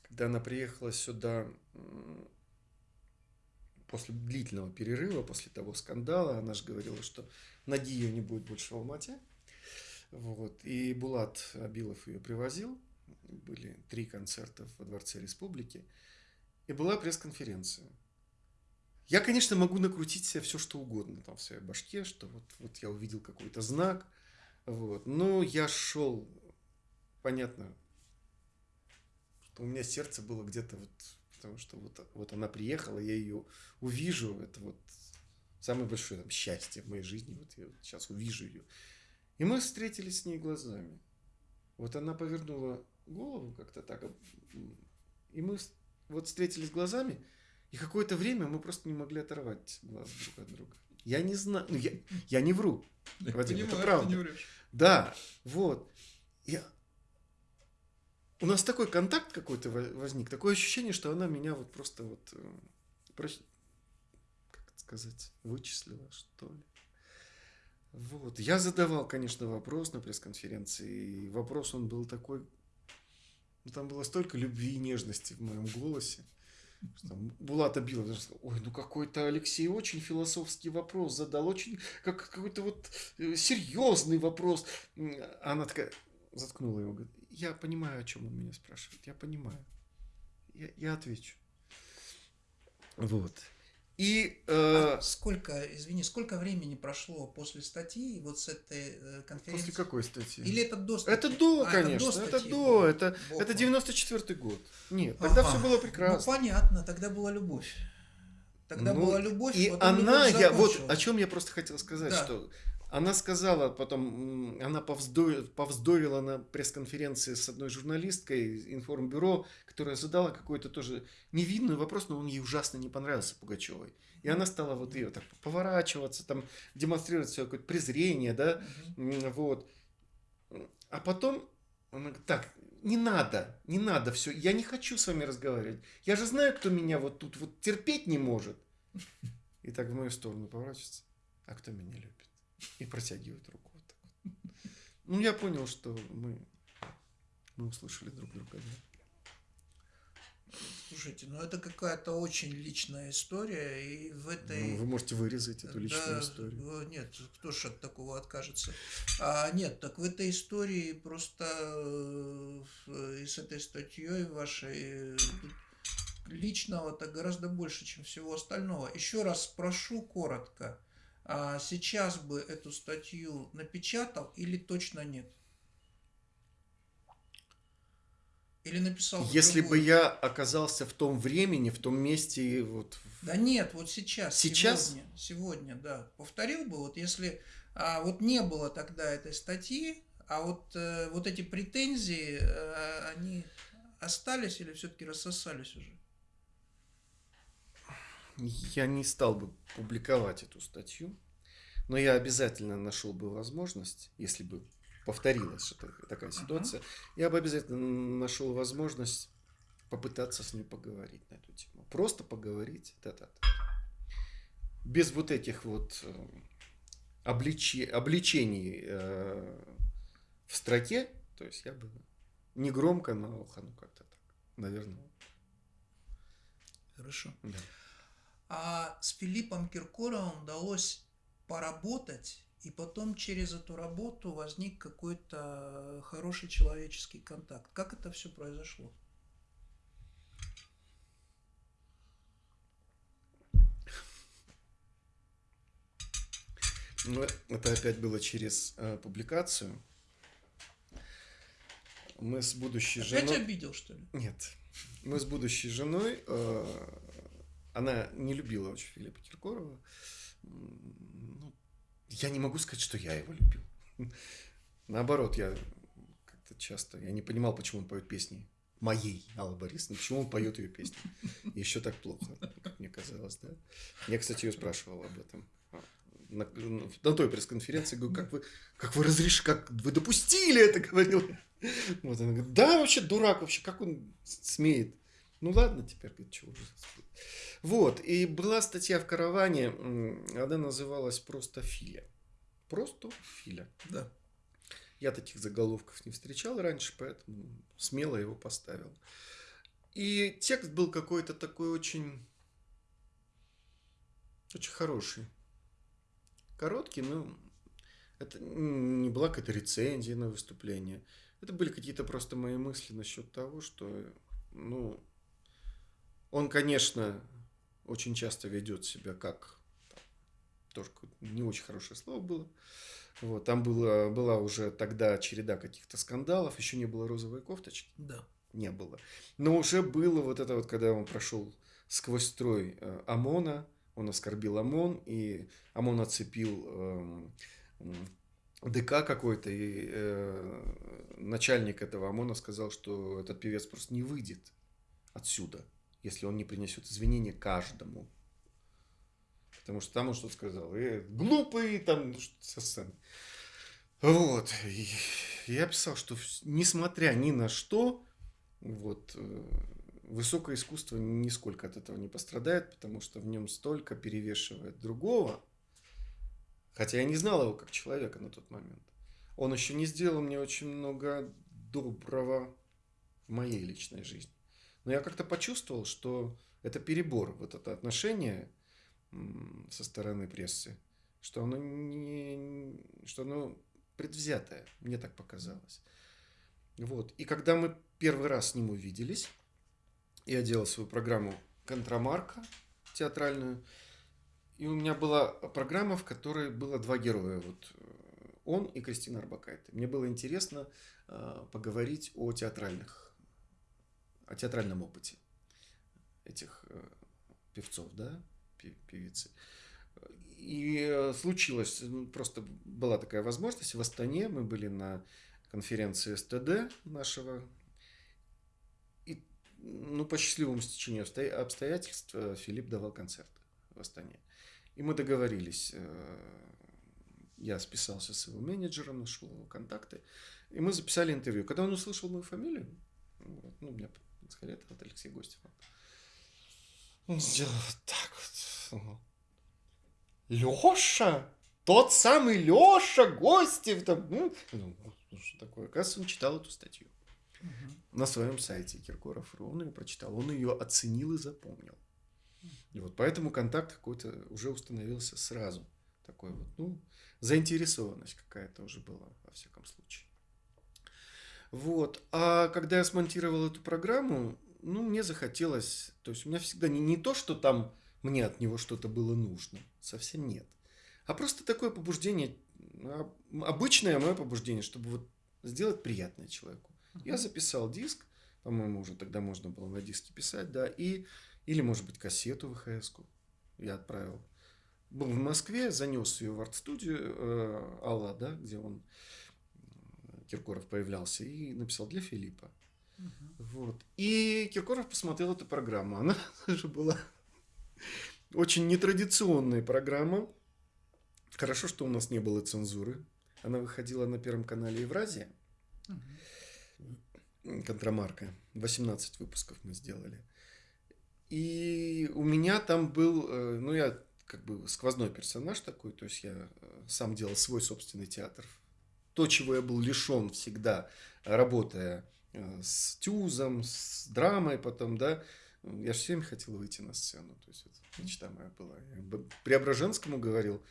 когда она приехала сюда после длительного перерыва, после того скандала, она же говорила, что ноги ее не будет больше в Алмате. Вот. И Булат Абилов ее привозил. Были три концерта во Дворце Республики. И была пресс-конференция. Я, конечно, могу накрутить себе все, что угодно там в своей башке, что вот, вот я увидел какой-то знак, вот. Но я шел, понятно, что у меня сердце было где-то вот, потому что вот, вот она приехала, я ее увижу, это вот самое большое там, счастье в моей жизни, вот я вот сейчас увижу ее. И мы встретились с ней глазами. Вот она повернула голову как-то так, и мы вот встретились глазами, и какое-то время мы просто не могли оторвать глаз друг от друга. Я не знаю, ну, я, я не вру. Вадим, это правда. Да, вот. Я... У нас такой контакт какой-то во- возник, такое ощущение, что она меня вот просто вот, э, как это сказать, вычислила, что ли. Вот. Я задавал, конечно, вопрос на пресс-конференции, и вопрос он был такой, ну, там было столько любви и нежности в моем голосе. что Там Булат Абилов даже ой, ну какой-то Алексей очень философский вопрос задал, очень как какой-то вот э, серьезный вопрос. Она такая заткнула его, говорит, я понимаю, о чем он меня спрашивает, я понимаю. Я, я отвечу. Вот. И э, А сколько, извини, сколько времени прошло после статьи вот с этой э, конференции? после какой статьи? Или это до статьи? Это до, А, конечно, до это до, это, Бог это мой. 94 год. Нет, тогда Ага. все было прекрасно. Ну, понятно, тогда была любовь. Тогда Ну, была любовь, И она, я вот о чем я просто хотел сказать, Да. что она сказала потом, она повздорила, повздорила на пресс-конференции с одной журналисткой информбюро, которая задала какой-то тоже невинный вопрос, но он ей ужасно не понравился Пугачевой. И она стала вот ее так поворачиваться, там демонстрировать свое какое-то презрение, да. М, Вот. А потом она говорит, так, не надо, не надо все, я не хочу с вами разговаривать. Я же знаю, кто меня вот тут вот терпеть не может. И так в мою сторону поворачивается. А кто меня любит? И протягивает руку вот так вот. Ну, я понял, что мы, мы услышали друг друга. да. Слушайте, ну это какая-то очень личная история, и в этой... Ну, вы можете вырезать эту личную Да, историю. Нет, кто ж от такого откажется? А, нет, так в этой истории просто э, и с этой статьей вашей э, личного-то гораздо больше, чем всего остального. Еще раз спрошу коротко. А сейчас бы эту статью напечатал или точно нет? Или написал бы Если бы другую? я оказался в том времени, в том месте, и вот Да нет, вот сейчас. Сейчас? Сегодня, сегодня, да. Повторил бы, вот если а, вот не было тогда этой статьи, а вот, э, вот эти претензии, э, они остались или все-таки рассосались уже? Я не стал бы публиковать эту статью, но я обязательно нашел бы возможность, если бы повторилась такая ситуация, я бы обязательно нашел возможность попытаться с ней поговорить на эту тему. Просто поговорить тет Без вот этих вот э, обличи- обличений э, в строке, то есть я бы не громко, но ухо, ну как-то так, наверное. Хорошо. Да. А с Филиппом Киркоровым удалось поработать, и потом через эту работу возник какой-то хороший человеческий контакт. Как это все произошло? Ну, это опять было через э, публикацию. Мы с будущей Опять женой... обидел, что ли? Нет. Мы с будущей женой... э, она не любила очень Филиппа Киркорова. Ну, я не могу сказать, что я его любил. Наоборот, я как-то часто... Я не понимал, почему он поет песни моей Аллы Борисовны, почему он поет ее песни. Еще так плохо, как мне казалось, да? Я, кстати, ее спрашивал об этом. На, на той пресс-конференции, говорю, как вы, как вы разрешили, как вы допустили это, говорил. Вот она говорит, да, вообще дурак вообще, как он смеет. Ну ладно, теперь говорит, что уже. Вот, и была статья в караване, она называлась просто Филя. Просто Филя. Да. Я таких заголовков не встречал раньше, поэтому смело его поставил. И текст был какой-то такой очень, очень хороший. Короткий, но это не была какая-то рецензия на выступление. Это были какие-то просто мои мысли насчет того, что, ну, он, конечно, очень часто ведет себя как тоже не очень хорошее слово было. Вот, там было, была уже тогда череда каких-то скандалов, еще не было розовой кофточки. Да. Не было. Но уже было вот это вот, когда он прошел сквозь строй э, ОМОНа, он оскорбил ОМОН, и ОМОН оцепил э, ДК какой-то, и э, начальник этого ОМОНа сказал, что этот певец просто не выйдет отсюда, если он не принесет извинения каждому. Потому что там он что-то сказал. И глупый, там со сцены. Вот. И я писал, что несмотря ни на что, вот, э, высокое искусство нисколько от этого не пострадает, потому что в нем столько перевешивает другого. Хотя я не знал его как человека на тот момент. Он еще не сделал мне очень много доброго в моей личной жизни. Но я как-то почувствовал, что это перебор, вот это отношение со стороны прессы, что оно не, что оно предвзятое, мне так показалось. Вот. И когда мы первый раз с ним увиделись, я делал свою программу «Контрамарка» театральную, и у меня была программа, в которой было два героя. Вот э, он и Кристина Арбакайте. Мне было интересно э, поговорить о театральных, о театральном опыте этих э, певцов, да, певицы. И э, случилось, ну, просто была такая возможность. В Астане мы были на конференции СТД нашего. И ну, по счастливому стечению обстоятельств э, Филипп давал концерт в Астане. И мы договорились. Я списался с его менеджером, нашел его контакты. И мы записали интервью. Когда он услышал мою фамилию, вот, ну, меня сказали, это вот Алексей Гостев. Он сделал вот так вот. Леша? Тот самый Леша Гостев там. Ну, ну, что такое? Оказывается, он читал эту статью. Угу. На своем сайте Киркоров.ру. Он ее прочитал. Он ее оценил и запомнил. И вот поэтому контакт какой-то уже установился сразу. Такой вот, ну, заинтересованность какая-то уже была, во всяком случае. Вот. А когда я смонтировал эту программу, ну, мне захотелось, то есть у меня всегда не, не то, что там мне от него что-то было нужно, совсем нет. А просто такое побуждение, обычное мое побуждение, чтобы вот сделать приятное человеку. Я записал диск, по-моему, уже тогда можно было на диске писать, да, и, или, может быть, кассету вхс я отправил. Был в Москве, занес ее в арт-студию э, Алла, да, где он, Киркоров, появлялся, и написал для Филиппа. Вот. И Киркоров посмотрел эту программу. Она же была очень нетрадиционная программа. Хорошо, что у нас не было цензуры. Она выходила на Первом канале Евразия. Контрамарка. 18 выпусков мы сделали. И у меня там был, э, ну, я как бы сквозной персонаж такой, то есть я э, сам делал свой собственный театр. То, чего я был лишен всегда, работая Э, с тюзом, с драмой потом, да. Я же всем хотел выйти на сцену. То есть, это мечта моя была. Я Преображенскому говорил,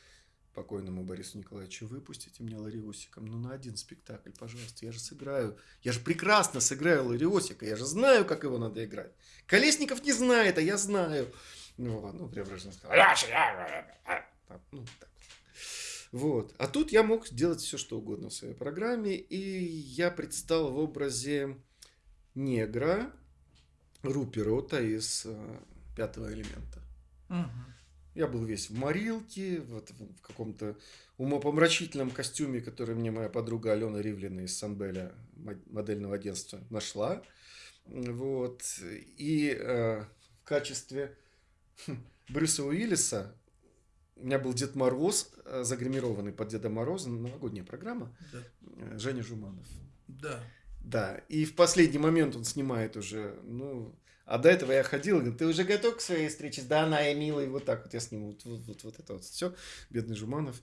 покойному Борису Николаевичу, выпустите меня Лариосиком, ну, на один спектакль, пожалуйста, я же сыграю, я же прекрасно сыграю Лариосика, я же знаю, как его надо играть. Колесников не знает, а я знаю. Ну, ну Преображенский сказал, ну, так. Вот. А тут я мог делать все, что угодно в своей программе. И я предстал в образе негра Руперота из э, пятого элемента. Угу. Я был весь в морилке, вот в каком-то умопомрачительном костюме, который мне моя подруга Алена Ривлина из Санбеля, модельного агентства, нашла. Вот. И э, в качестве Брюса Уиллиса у меня был Дед Мороз, э, загримированный под Деда Мороза, новогодняя программа. Да. Э, Женя Жуманов. Да. Да, и в последний момент он снимает уже, ну, а до этого я ходил, говорит, ты уже готов к своей встрече? Да, она и милый, вот так вот я с ним, вот, вот, вот, вот это вот все, бедный Жуманов.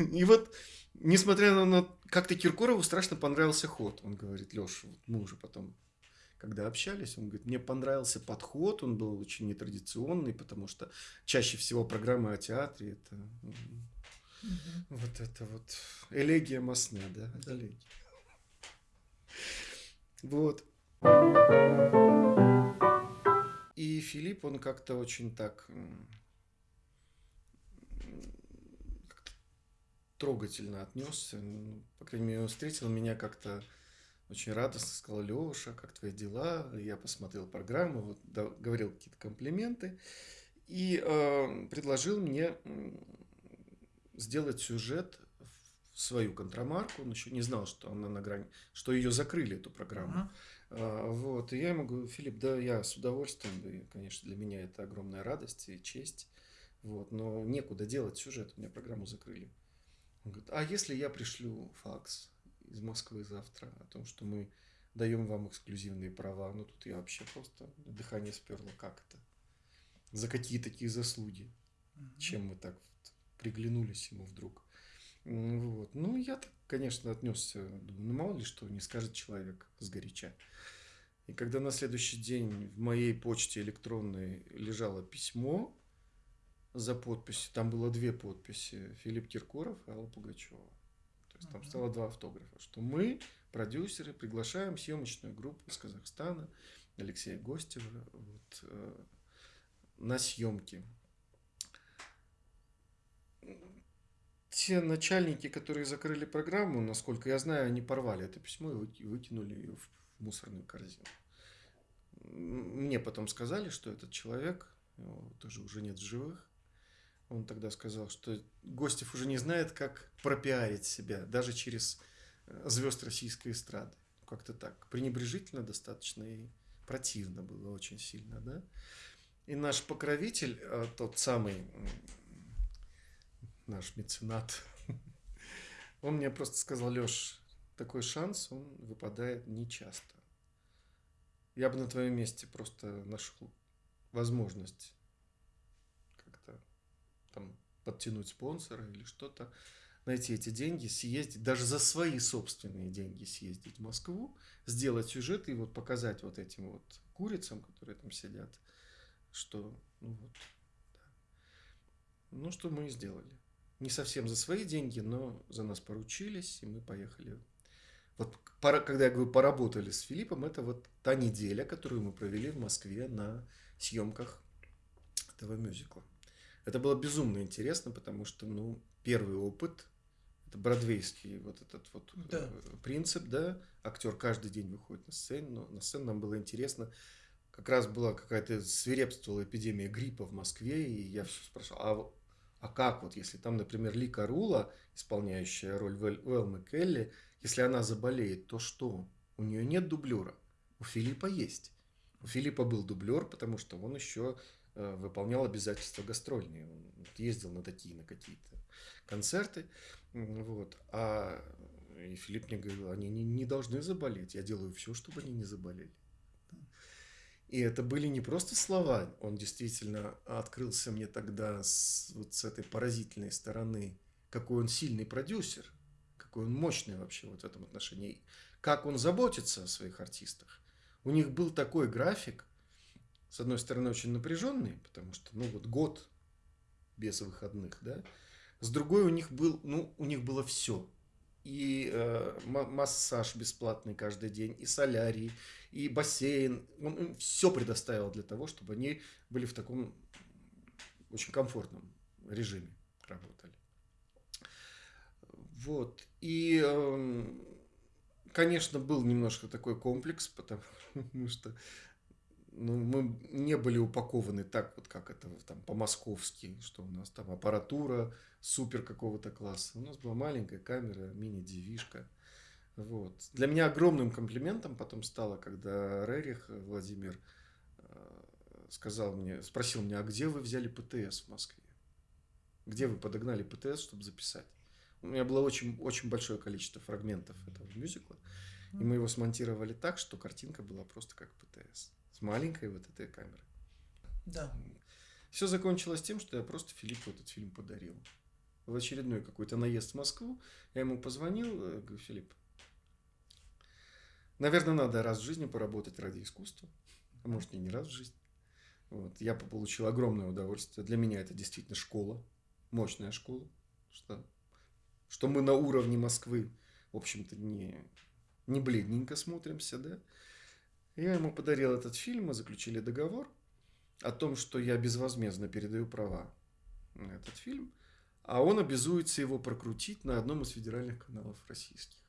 И вот, несмотря на, как-то Киркорову страшно понравился ход, он говорит, Леш, вот мы уже потом когда общались, он говорит, мне понравился подход, он был очень нетрадиционный, потому что чаще всего программы о театре это угу. вот это вот элегия Масне, да, да. элегия. Вот. И Филипп, он как-то очень так трогательно отнесся. Ну, по крайней мере, он встретил меня как-то очень радостно, сказал, Леша, как твои дела? Я посмотрел программу, вот, да, говорил какие-то комплименты и э, предложил мне сделать сюжет в свою контрамарку. Он еще не знал, что она на грани, что ее закрыли, эту программу. Uh-huh. А, вот, и я ему говорю, Филипп, да, я с удовольствием, и, конечно, для меня это огромная радость и честь, вот, но некуда делать сюжет, у меня программу закрыли. Он говорит, а если я пришлю факс из Москвы завтра о том, что мы даем вам эксклюзивные права, ну тут я вообще просто дыхание сперло, как это? За какие такие заслуги? Чем мы так вот приглянулись ему вдруг? Вот. Ну, я так, конечно, отнесся, думаю, ну, мало ли что не скажет человек с горяча. И когда на следующий день в моей почте электронной лежало письмо за подписью, там было две подписи, Филипп Киркоров и Алла Пугачева. Есть там стало два автографа, что мы, продюсеры, приглашаем съемочную группу из Казахстана, Алексея Гостева, вот, э, на съемки. Те начальники, которые закрыли программу, насколько я знаю, они порвали это письмо и выкинули ее в мусорную корзину. Мне потом сказали, что этот человек, тоже уже нет в живых, он тогда сказал, что Гостев уже не знает, как пропиарить себя, даже через э, звезд российской эстрады. Как-то так. Пренебрежительно достаточно и противно было очень сильно, да. И наш покровитель, э, тот самый наш меценат, он мне просто сказал, Леш, такой шанс, он выпадает нечасто. Я бы на твоем месте просто нашел возможность как-то там подтянуть спонсора или что-то, найти эти деньги, съездить, даже за свои собственные деньги съездить в Москву, сделать сюжет и вот показать вот этим вот курицам, которые там сидят, что, ну вот, да. ну что мы и сделали. Не совсем за свои деньги, но за нас поручились, и мы поехали вот когда я говорю поработали с Филиппом, это вот та неделя, которую мы провели в Москве на съемках этого мюзикла. Это было безумно интересно, потому что, ну, первый опыт, это бродвейский вот этот вот да. Э, принцип, да, актер каждый день выходит на сцену, но на сцену нам было интересно, как раз была какая-то свирепствовала эпидемия гриппа в Москве, и я все спрашивал, а, а как вот, если там, например, Лика Рула, исполняющая роль Велмы Келли, если она заболеет, то что? У нее нет дублера. У Филиппа есть. У Филиппа был дублер, потому что он еще выполнял обязательства гастрольные. Он ездил на такие, на какие-то концерты. Вот. А и Филипп мне говорил, они не, не должны заболеть. Я делаю все, чтобы они не заболели. И это были не просто слова. Он действительно открылся мне тогда с, вот с этой поразительной стороны, какой он сильный продюсер – какой он мощный вообще вот в этом отношении, как он заботится о своих артистах. У них был такой график, с одной стороны, очень напряженный, потому что, ну, вот год без выходных, да, с другой у них был, ну, у них было все. И э, массаж бесплатный каждый день, и солярий, и бассейн. Он им все предоставил для того, чтобы они были в таком очень комфортном режиме работали. Вот. И, эм, конечно, был немножко такой комплекс, потому что ну, мы не были упакованы так, вот как это там по-московски, что у нас там аппаратура супер какого-то класса. У нас была маленькая камера, мини-девишка. Вот. Для меня огромным комплиментом потом стало, когда Рерих Владимир э, сказал мне, спросил меня, а где вы взяли ПТС в Москве? Где вы подогнали ПТС, чтобы записать? У меня было очень, очень большое количество фрагментов этого мюзикла. И мы его смонтировали так, что картинка была просто как ПТС. С маленькой вот этой камерой. Да. Все закончилось тем, что я просто Филиппу этот фильм подарил. В очередной какой-то наезд в Москву. Я ему позвонил, э, говорю, Филипп, наверное, надо раз в жизни поработать ради искусства. А может, и не раз в жизни. Вот. Я получил огромное удовольствие. Для меня это действительно школа. Мощная школа. Что, что мы на уровне Москвы, в общем-то, не, не бледненько смотримся, да. Я ему подарил этот фильм, мы заключили договор о том, что я безвозмездно передаю права на этот фильм, а он обязуется его прокрутить на одном из федеральных каналов российских.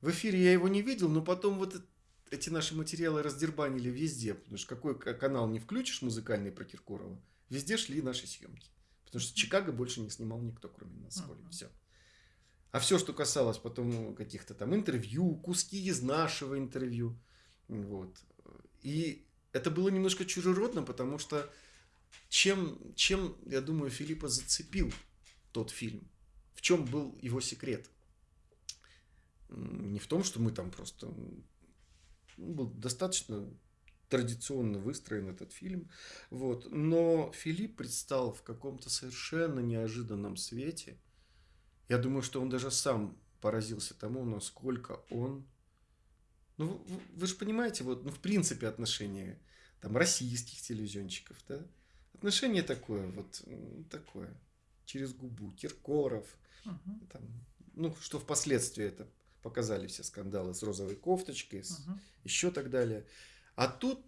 В эфире я его не видел, но потом вот эти наши материалы раздербанили везде, потому что какой канал не включишь музыкальный про Киркорова, везде шли наши съемки. Потому что Чикаго больше не снимал никто, кроме нас с Колей. Все. А все, что касалось потом каких-то там интервью, куски из нашего интервью, вот. И это было немножко чужеродно, потому что чем, чем, я думаю, Филиппа зацепил тот фильм? В чем был его секрет? Не в том, что мы там просто... Ну, был достаточно традиционно выстроен этот фильм. Вот. Но Филипп предстал в каком-то совершенно неожиданном свете. Я думаю, что он даже сам поразился тому, насколько он... Ну, вы, вы же понимаете, вот, ну, в принципе, отношения там российских телевизионщиков, да? Отношение такое, вот такое, через губу, Киркоров, угу. там, ну, что впоследствии это показали все скандалы с розовой кофточкой, с, угу. еще так далее. А тут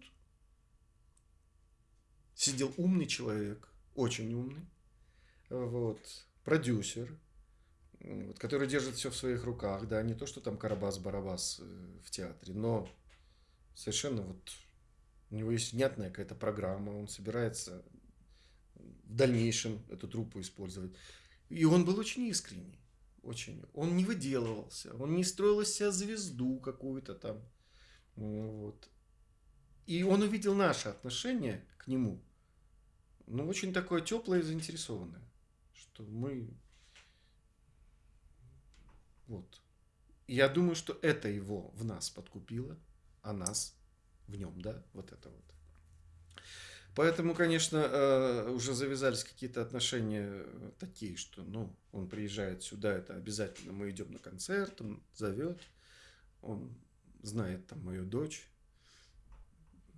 сидел умный человек, очень умный, вот, продюсер, вот, который держит все в своих руках, да, не то, что там Карабас-Барабас э, в театре, но совершенно вот у него есть внятная какая-то программа, он собирается в дальнейшем эту труппу использовать. И он был очень искренний. Очень. Он не выделывался, он не строил из себя звезду какую-то там. Вот. И он увидел наше отношение к нему, ну, очень такое теплое и заинтересованное, что мы... Вот. Я думаю, что это его в нас подкупило, а нас в нем, да, вот это вот. Поэтому, конечно, э, уже завязались какие-то отношения такие, что, ну, он приезжает сюда, это обязательно мы идем на концерт, он зовет, он знает там мою дочь.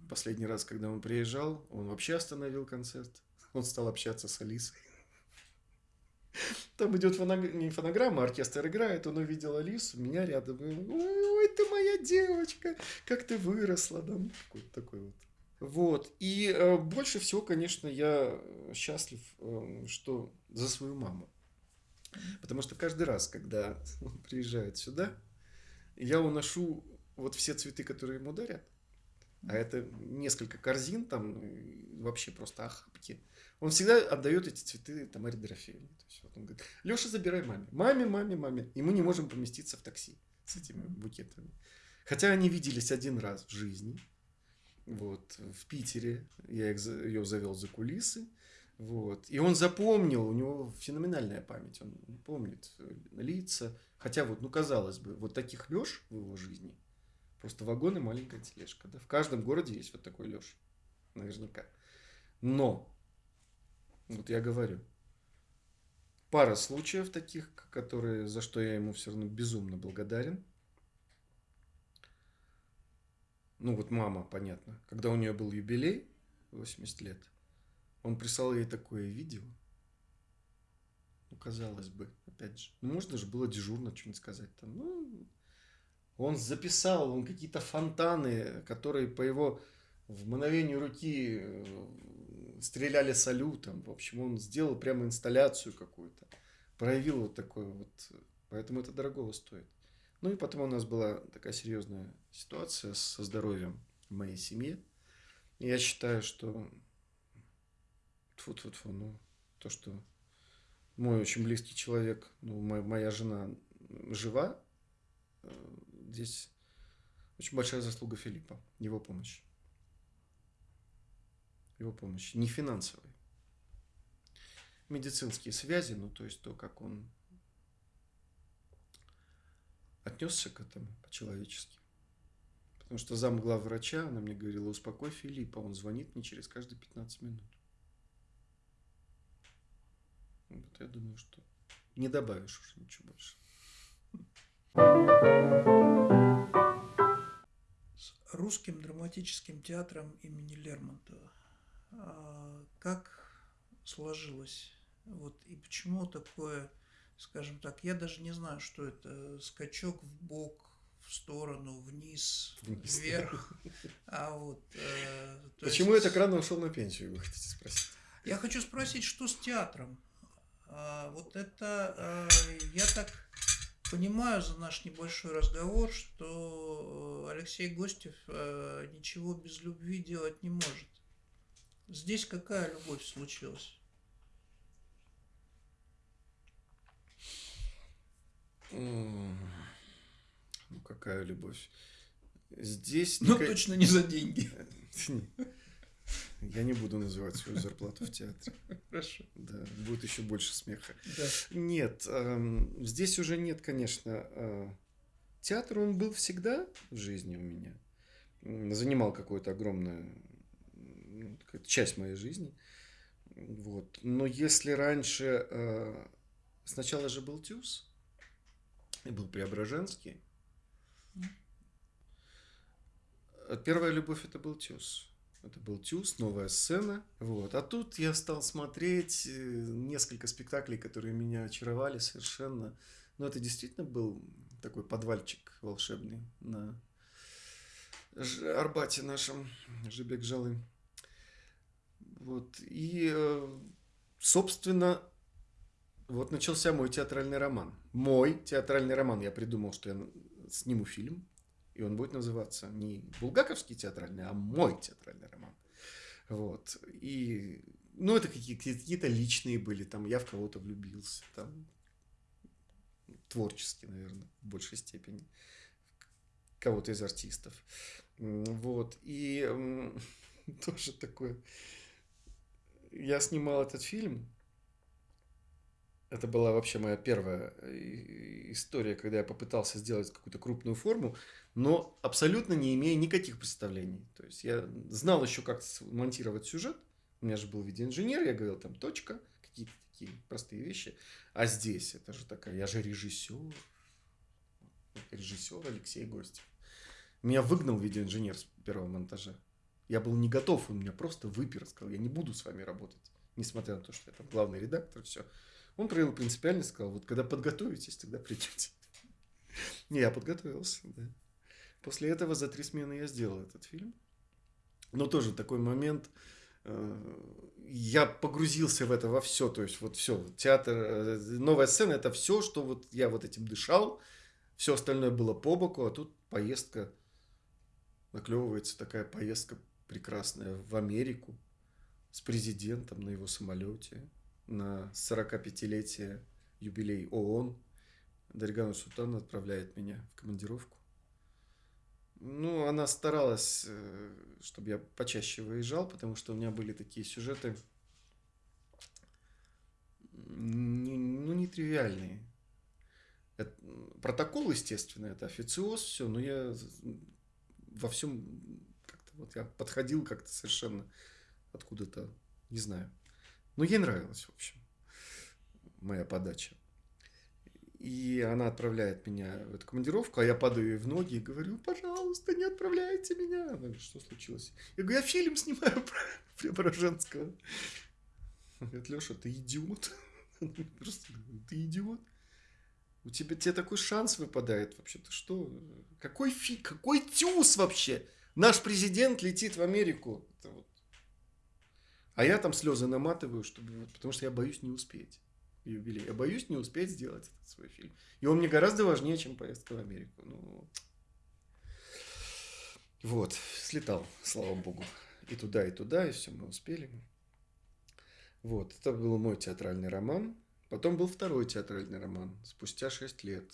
Последний раз, когда он приезжал, он вообще остановил концерт, он стал общаться с Алисой. Там идет фоног... не фонограмма, оркестр играет, он увидел Алису, меня рядом, ой, ты моя девочка, как ты выросла, да, какой-то такой вот. Вот, и э, больше всего, конечно, я счастлив, э, что за свою маму. Потому что каждый раз, когда он приезжает сюда, я уношу вот все цветы, которые ему дарят. А это несколько корзин, там вообще просто охапки. Он всегда отдает эти цветы Тамаре Дорофеевне. То есть вот он говорит, Леша, забирай маме. Маме, маме, маме. И мы не можем поместиться в такси с этими букетами. Хотя они виделись один раз в жизни. Вот, в Питере. Я их, ее завел за кулисы. Вот. И он запомнил, у него феноменальная память. Он помнит лица. Хотя вот, ну, казалось бы, вот таких Леш в его жизни. Просто вагон и маленькая тележка. Да? В каждом городе есть вот такой Леш. Наверняка. Но вот я говорю. Пара случаев таких, которые, за что я ему все равно безумно благодарен. Ну вот мама, понятно. Когда у нее был юбилей, 80 лет, он прислал ей такое видео. Ну, казалось бы, опять же. Ну, можно же было дежурно что-нибудь сказать там. Ну, он записал, он какие-то фонтаны, которые по его в мгновении руки э, стреляли салютом. В общем, он сделал прямо инсталляцию какую-то. Проявил вот такое вот. Поэтому это дорого стоит. Ну и потом у нас была такая серьезная ситуация со здоровьем моей семье. И я считаю, что тьфу -тьфу -тьфу, ну, то, что мой очень близкий человек, ну, моя, моя жена жива, э, здесь очень большая заслуга Филиппа, его помощь его помощи, не финансовой. Медицинские связи, ну то есть то, как он отнесся к этому по-человечески. Потому что зам врача, она мне говорила, успокой Филиппа, он звонит мне через каждые 15 минут. Вот я думаю, что не добавишь уже ничего больше. С русским драматическим театром имени Лермонтова. А как сложилось? Вот и почему такое, скажем так, я даже не знаю, что это, скачок в бок, в сторону, вниз, вниз. вверх. А вот, э, Почему есть... я так рано ушел на пенсию, вы хотите спросить? Я хочу спросить, что с театром? А, вот это, а, я так понимаю за наш небольшой разговор, что Алексей Гостев а, ничего без любви делать не может. Здесь какая любовь случилась? Ну, какая любовь? Здесь... Ну, никак... точно не за деньги. Я не буду называть свою зарплату в театре. Хорошо. Да, будет еще больше смеха. Да. Нет, э, здесь уже нет, конечно. Э, театр, он был всегда в жизни у меня. Занимал какую-то огромную ну, часть моей жизни. Вот. Но если раньше... Э, сначала же был ТЮЗ, и был Преображенский. Первая любовь это был ТЮЗ. Это был Тюз, новая сцена. Вот. А тут я стал смотреть э, несколько спектаклей, которые меня очаровали совершенно. Но это действительно был такой подвальчик волшебный на Арбате нашем, Жибек Жалы. Вот. И, э, собственно, вот начался мой театральный роман. Мой театральный роман. Я придумал, что я сниму фильм и он будет называться не булгаковский театральный, а мой театральный роман. Вот. И, ну, это какие-то личные были, там, я в кого-то влюбился, там, творчески, наверное, в большей степени, кого-то из артистов. Вот. И тоже такое... Я снимал этот фильм, это была вообще моя первая э, история, когда я попытался сделать какую-то крупную форму, но абсолютно не имея никаких представлений. То есть я знал еще, как монтировать сюжет. У меня же был видеоинженер, я говорил там точка, какие-то такие простые вещи. А здесь это же такая, я же режиссер. Режиссер Алексей Гостев. Меня выгнал видеоинженер с первого монтажа. Я был не готов, он меня просто выпер, сказал, я не буду с вами работать. Несмотря на то, что я там главный редактор, все. Он проявил принципиальность, сказал, вот когда подготовитесь, тогда придете. Не, я подготовился, да. После этого за три смены я сделал этот фильм. Но тоже такой момент, э, я погрузился в это во все, то есть вот все, театр, э, новая сцена, это все, что вот я вот этим дышал, все остальное было по боку, а тут поездка, наклевывается такая поездка прекрасная в Америку с президентом на его самолете на 45-летие юбилей ООН. Даригана Султан отправляет меня в командировку. Ну, она старалась, э, чтобы я почаще выезжал, потому что у меня были такие сюжеты, ну, нетривиальные. Это, протокол, естественно, это официоз, все, но я во всем вот я подходил как-то совершенно откуда-то, не знаю. Но ей нравилась, в общем, моя подача. И она отправляет меня в эту командировку, а я падаю ей в ноги и говорю, пожалуйста, не отправляйте меня. Она говорит, что случилось? Я говорю, я фильм снимаю про Преображенского. Она говорит, Леша, ты идиот. Просто ты идиот. У тебя тебе такой шанс выпадает вообще. Ты что? Какой фи, какой тюз вообще? Наш президент летит в Америку. Вот а я там слезы наматываю, чтобы, потому что я боюсь не успеть юбилей. Я боюсь не успеть сделать этот свой фильм. И он мне гораздо важнее, чем поездка в Америку. Ну, вот, слетал, слава богу. И туда, и туда, и все, мы успели. Вот, это был мой театральный роман. Потом был второй театральный роман, спустя шесть лет.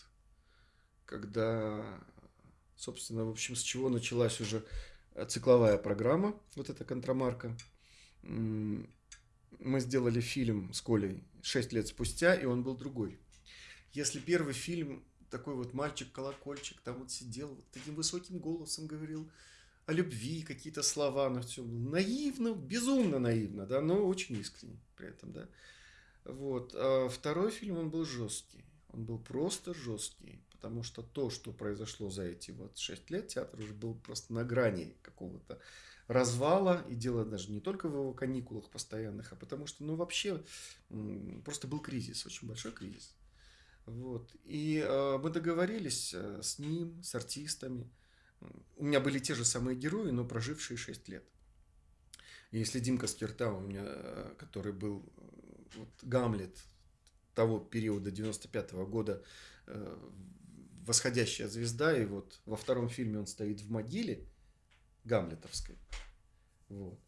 Когда, собственно, в общем, с чего началась уже цикловая программа, вот эта контрамарка – мы сделали фильм с Колей 6 лет спустя, и он был другой. Если первый фильм такой вот мальчик-колокольчик, там вот сидел, вот таким высоким голосом говорил о любви, какие-то слова, но все наивно, безумно наивно, да, но очень искренне при этом, да. Вот. А второй фильм, он был жесткий. Он был просто жесткий, потому что то, что произошло за эти вот шесть лет, театр уже был просто на грани какого-то развала, и дело даже не только в его каникулах постоянных, а потому что, ну, вообще, просто был кризис, очень большой кризис. Вот. И э, мы договорились э, с ним, с артистами. У меня были те же самые герои, но прожившие 6 лет. И если Димка Скирта у меня, э, который был вот, Гамлет того периода 95 -го года, э, восходящая звезда, и вот во втором фильме он стоит в могиле Гамлетовской. Вот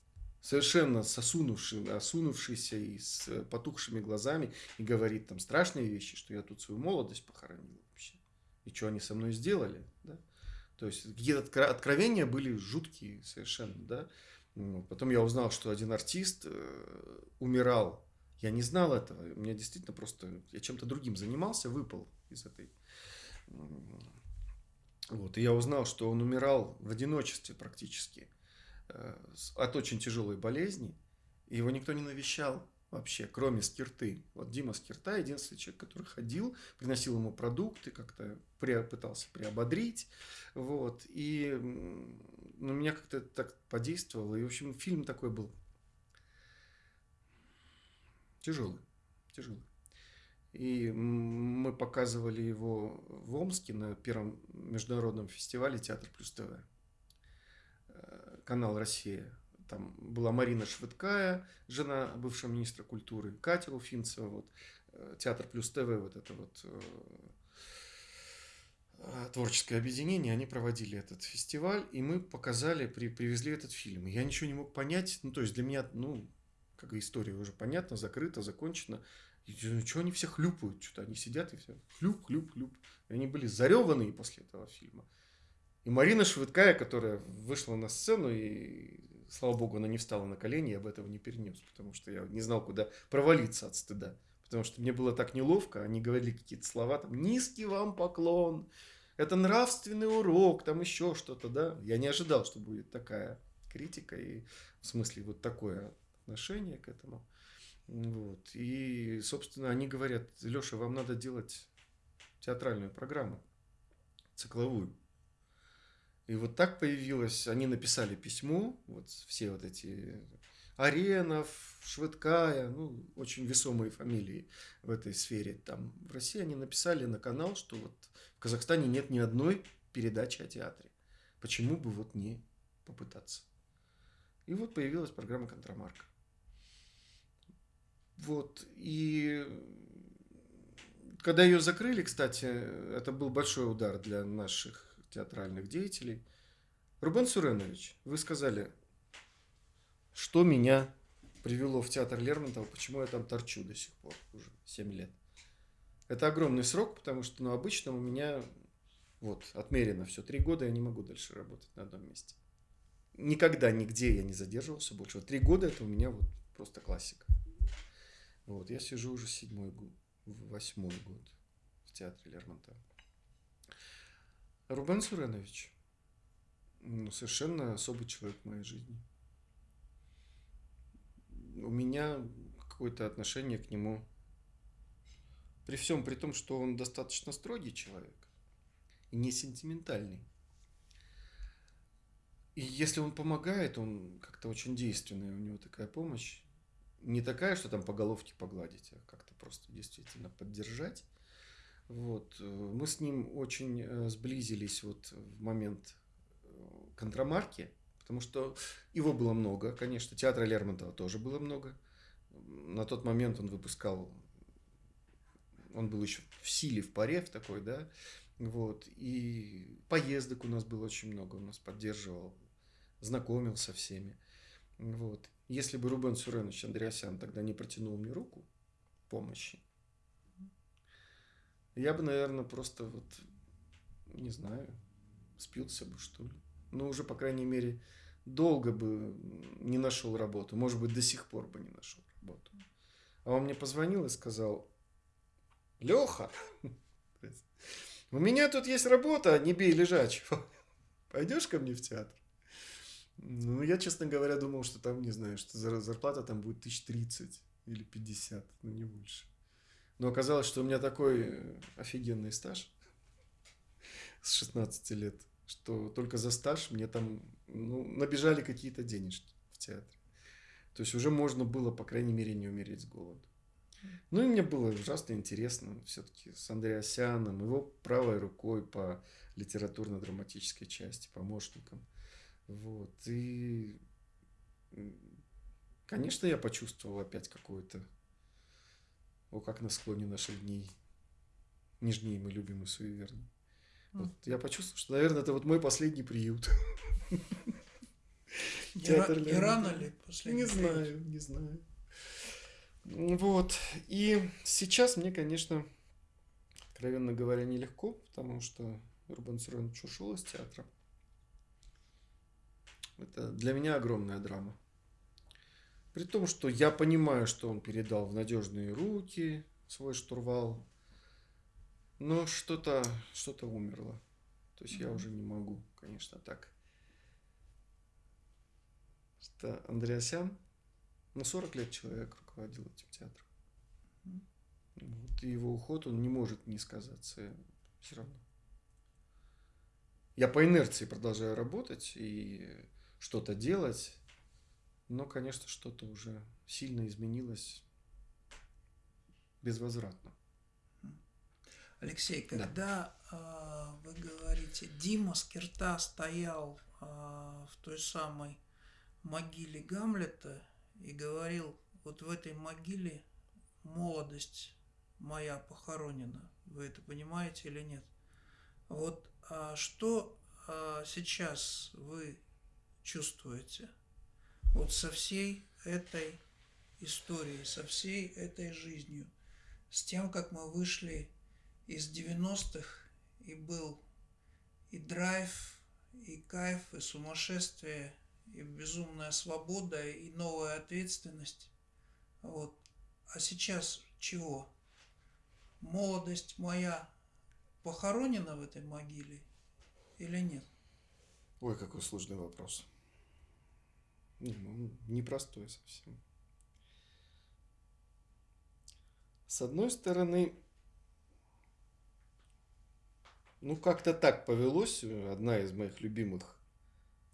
совершенно сосунувший, осунувшийся и с потухшими глазами и говорит там страшные вещи, что я тут свою молодость похоронил вообще. И что они со мной сделали, да? То есть какие-то откровения были жуткие совершенно, да? Потом я узнал, что один артист э, умирал. Я не знал этого. У меня действительно просто... Я чем-то другим занимался, выпал из этой... Вот. И я узнал, что он умирал в одиночестве практически. Э, от очень тяжелой болезни, и его никто не навещал вообще, кроме Скирты. Вот Дима Скирта, единственный человек, который ходил, приносил ему продукты, как-то пытался приободрить, вот, и ну, меня как-то так подействовало, и, в общем, фильм такой был тяжелый, тяжелый. И мы показывали его в Омске на первом международном фестивале «Театр плюс ТВ» канал «Россия». Там была Марина Швыдкая, жена бывшего министра культуры, Катя Уфинцева, вот, э, Театр плюс ТВ, вот это вот э, э, творческое объединение, они проводили этот фестиваль, и мы показали, при, привезли этот фильм. Я ничего не мог понять, ну, то есть для меня, ну, как история уже понятна, закрыта, закончена. Ну, что они все хлюпают, что-то они сидят и все хлюп, хлюп, хлюп. И они были зареванные после этого фильма. И Марина Швыдкая, которая вышла на сцену, и, слава богу, она не встала на колени, я об этого не перенес, потому что я не знал, куда провалиться от стыда. Потому что мне было так неловко, они говорили какие-то слова, там, низкий вам поклон, это нравственный урок, там еще что-то, да. Я не ожидал, что будет такая критика и в смысле вот такое отношение к этому. Вот. И, собственно, они говорят, Леша, вам надо делать театральную программу, цикловую. И вот так появилось, они написали письмо, вот все вот эти Аренов, Швыдкая, ну, очень весомые фамилии в этой сфере. Там в России они написали на канал, что вот в Казахстане нет ни одной передачи о театре. Почему бы вот не попытаться? И вот появилась программа «Контрамарка». Вот, и когда ее закрыли, кстати, это был большой удар для наших театральных деятелей. Рубен Суренович, вы сказали, что меня привело в театр Лермонтова, почему я там торчу до сих пор, уже 7 лет. Это огромный срок, потому что ну, обычно у меня вот отмерено все, три года я не могу дальше работать на одном месте. Никогда нигде я не задерживался больше. Вот три года это у меня вот просто классика. Вот, я сижу уже седьмой год, восьмой год в театре Лермонтова. Рубен Суренович ну, совершенно особый человек в моей жизни. У меня какое-то отношение к нему при всем при том, что он достаточно строгий человек и не сентиментальный. И если он помогает, он как-то очень действенный, у него такая помощь. Не такая, что там по головке погладить, а как-то просто действительно поддержать. Вот. Э, мы с ним очень э, сблизились вот в момент э, контрамарки, потому что его было много, конечно, театра Лермонтова тоже было много. На тот момент он выпускал, он был еще в силе, в паре в такой, да, вот, и поездок у нас было очень много, он нас поддерживал, знакомил со всеми, вот. Если бы Рубен Суренович Андреасян тогда не протянул мне руку помощи, я бы, наверное, просто вот, не знаю, спился бы, что ли. Ну, уже, по крайней мере, долго бы не нашел работу. Может быть, до сих пор бы не нашел работу. А он мне позвонил и сказал, Леха, У меня тут есть работа, не бей лежачего. Пойдешь ко мне в театр? Ну, я, честно говоря, думал, что там, не знаю, что зарплата там будет тысяч тридцать или пятьдесят, ну, не больше. Но оказалось, что у меня такой э, офигенный стаж с 16 лет, что только за стаж мне там ну, набежали какие-то денежки в театре. То есть уже можно было, по крайней мере, не умереть с голоду. Ну и мне было ужасно интересно все-таки с Андреасяном, его правой рукой по литературно-драматической части, помощником. Вот. И, конечно, я почувствовал опять какое-то, о, как на склоне наших дней, нежнее мы любим и суеверны. Вот я почувствовал, что, наверное, это вот мой последний приют. Театр не рано ли последний Не знаю, не знаю. Вот. И сейчас мне, конечно, откровенно говоря, нелегко, потому что Рубен Суренович ушел из театра. Это для меня огромная драма. При том, что я понимаю, что он передал в надежные руки свой штурвал, но что-то что умерло. То есть я уже не могу, конечно, так. Что Андреасян, на 40 лет человек руководил этим театром. Вот, и его уход, он не может не сказаться все равно. Я по инерции продолжаю работать и что-то делать, но, конечно, что-то уже сильно изменилось безвозвратно. Алексей, когда да. вы говорите, Дима Скирта стоял э, в той самой могиле Гамлета и говорил, вот в этой могиле молодость моя похоронена. Вы это понимаете или нет? Вот а что а, сейчас вы чувствуете? Вот со всей этой историей, со всей этой жизнью, с тем, как мы вышли из 90-х, и был и драйв, и кайф, и сумасшествие, и безумная свобода, и новая ответственность. Вот. А сейчас чего? Молодость моя похоронена в этой могиле или нет? Ой, какой сложный вопрос. Ну, непростой совсем. С одной стороны, ну, как-то так повелось. Одна из моих любимых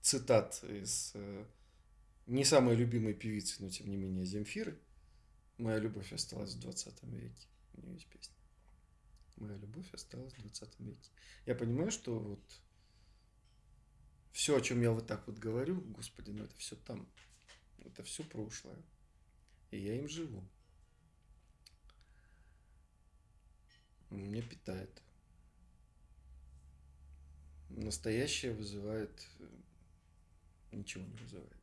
цитат из э, не самой любимой певицы, но тем не менее Земфиры. Моя любовь осталась в 20 веке. У нее есть песня. Моя любовь осталась в 20 веке. Я понимаю, что вот все, о чем я вот так вот говорю, господи, ну это все там. Это все прошлое. И я им живу. Меня питает настоящее вызывает, э, ничего не вызывает.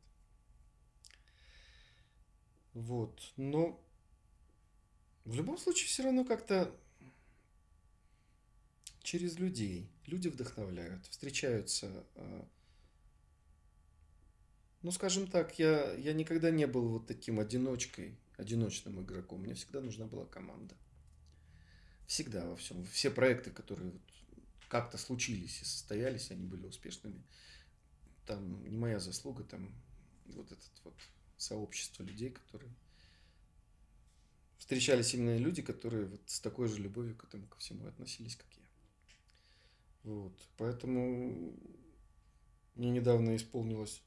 Вот, но в любом случае все равно как-то через людей. Люди вдохновляют, встречаются. Ну, скажем так, я, я никогда не был вот таким одиночкой, одиночным игроком. Мне всегда нужна была команда. Всегда во всем. Все проекты, которые вот как-то случились и состоялись, они были успешными. Там не моя заслуга, там вот этот вот сообщество людей, которые встречались именно люди, которые вот с такой же любовью к этому ко всему относились, как я. Вот, поэтому мне недавно исполнилось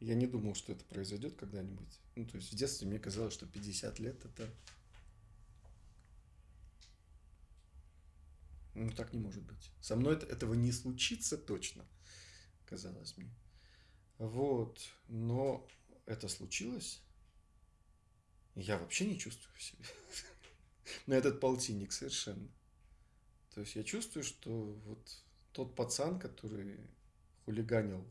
я не думал, что это произойдет когда-нибудь. Ну, то есть в детстве мне казалось, что 50 лет это Ну, так не может быть. Со мной это, этого не случится точно, казалось мне. Вот. Но это случилось. Я вообще не чувствую в себе. На этот полтинник совершенно. То есть я чувствую, что вот тот пацан, который хулиганил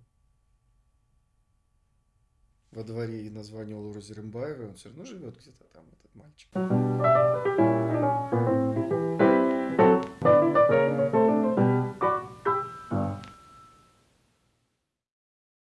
во дворе и название Лора Зерембаева, он все равно живет где-то там, этот мальчик.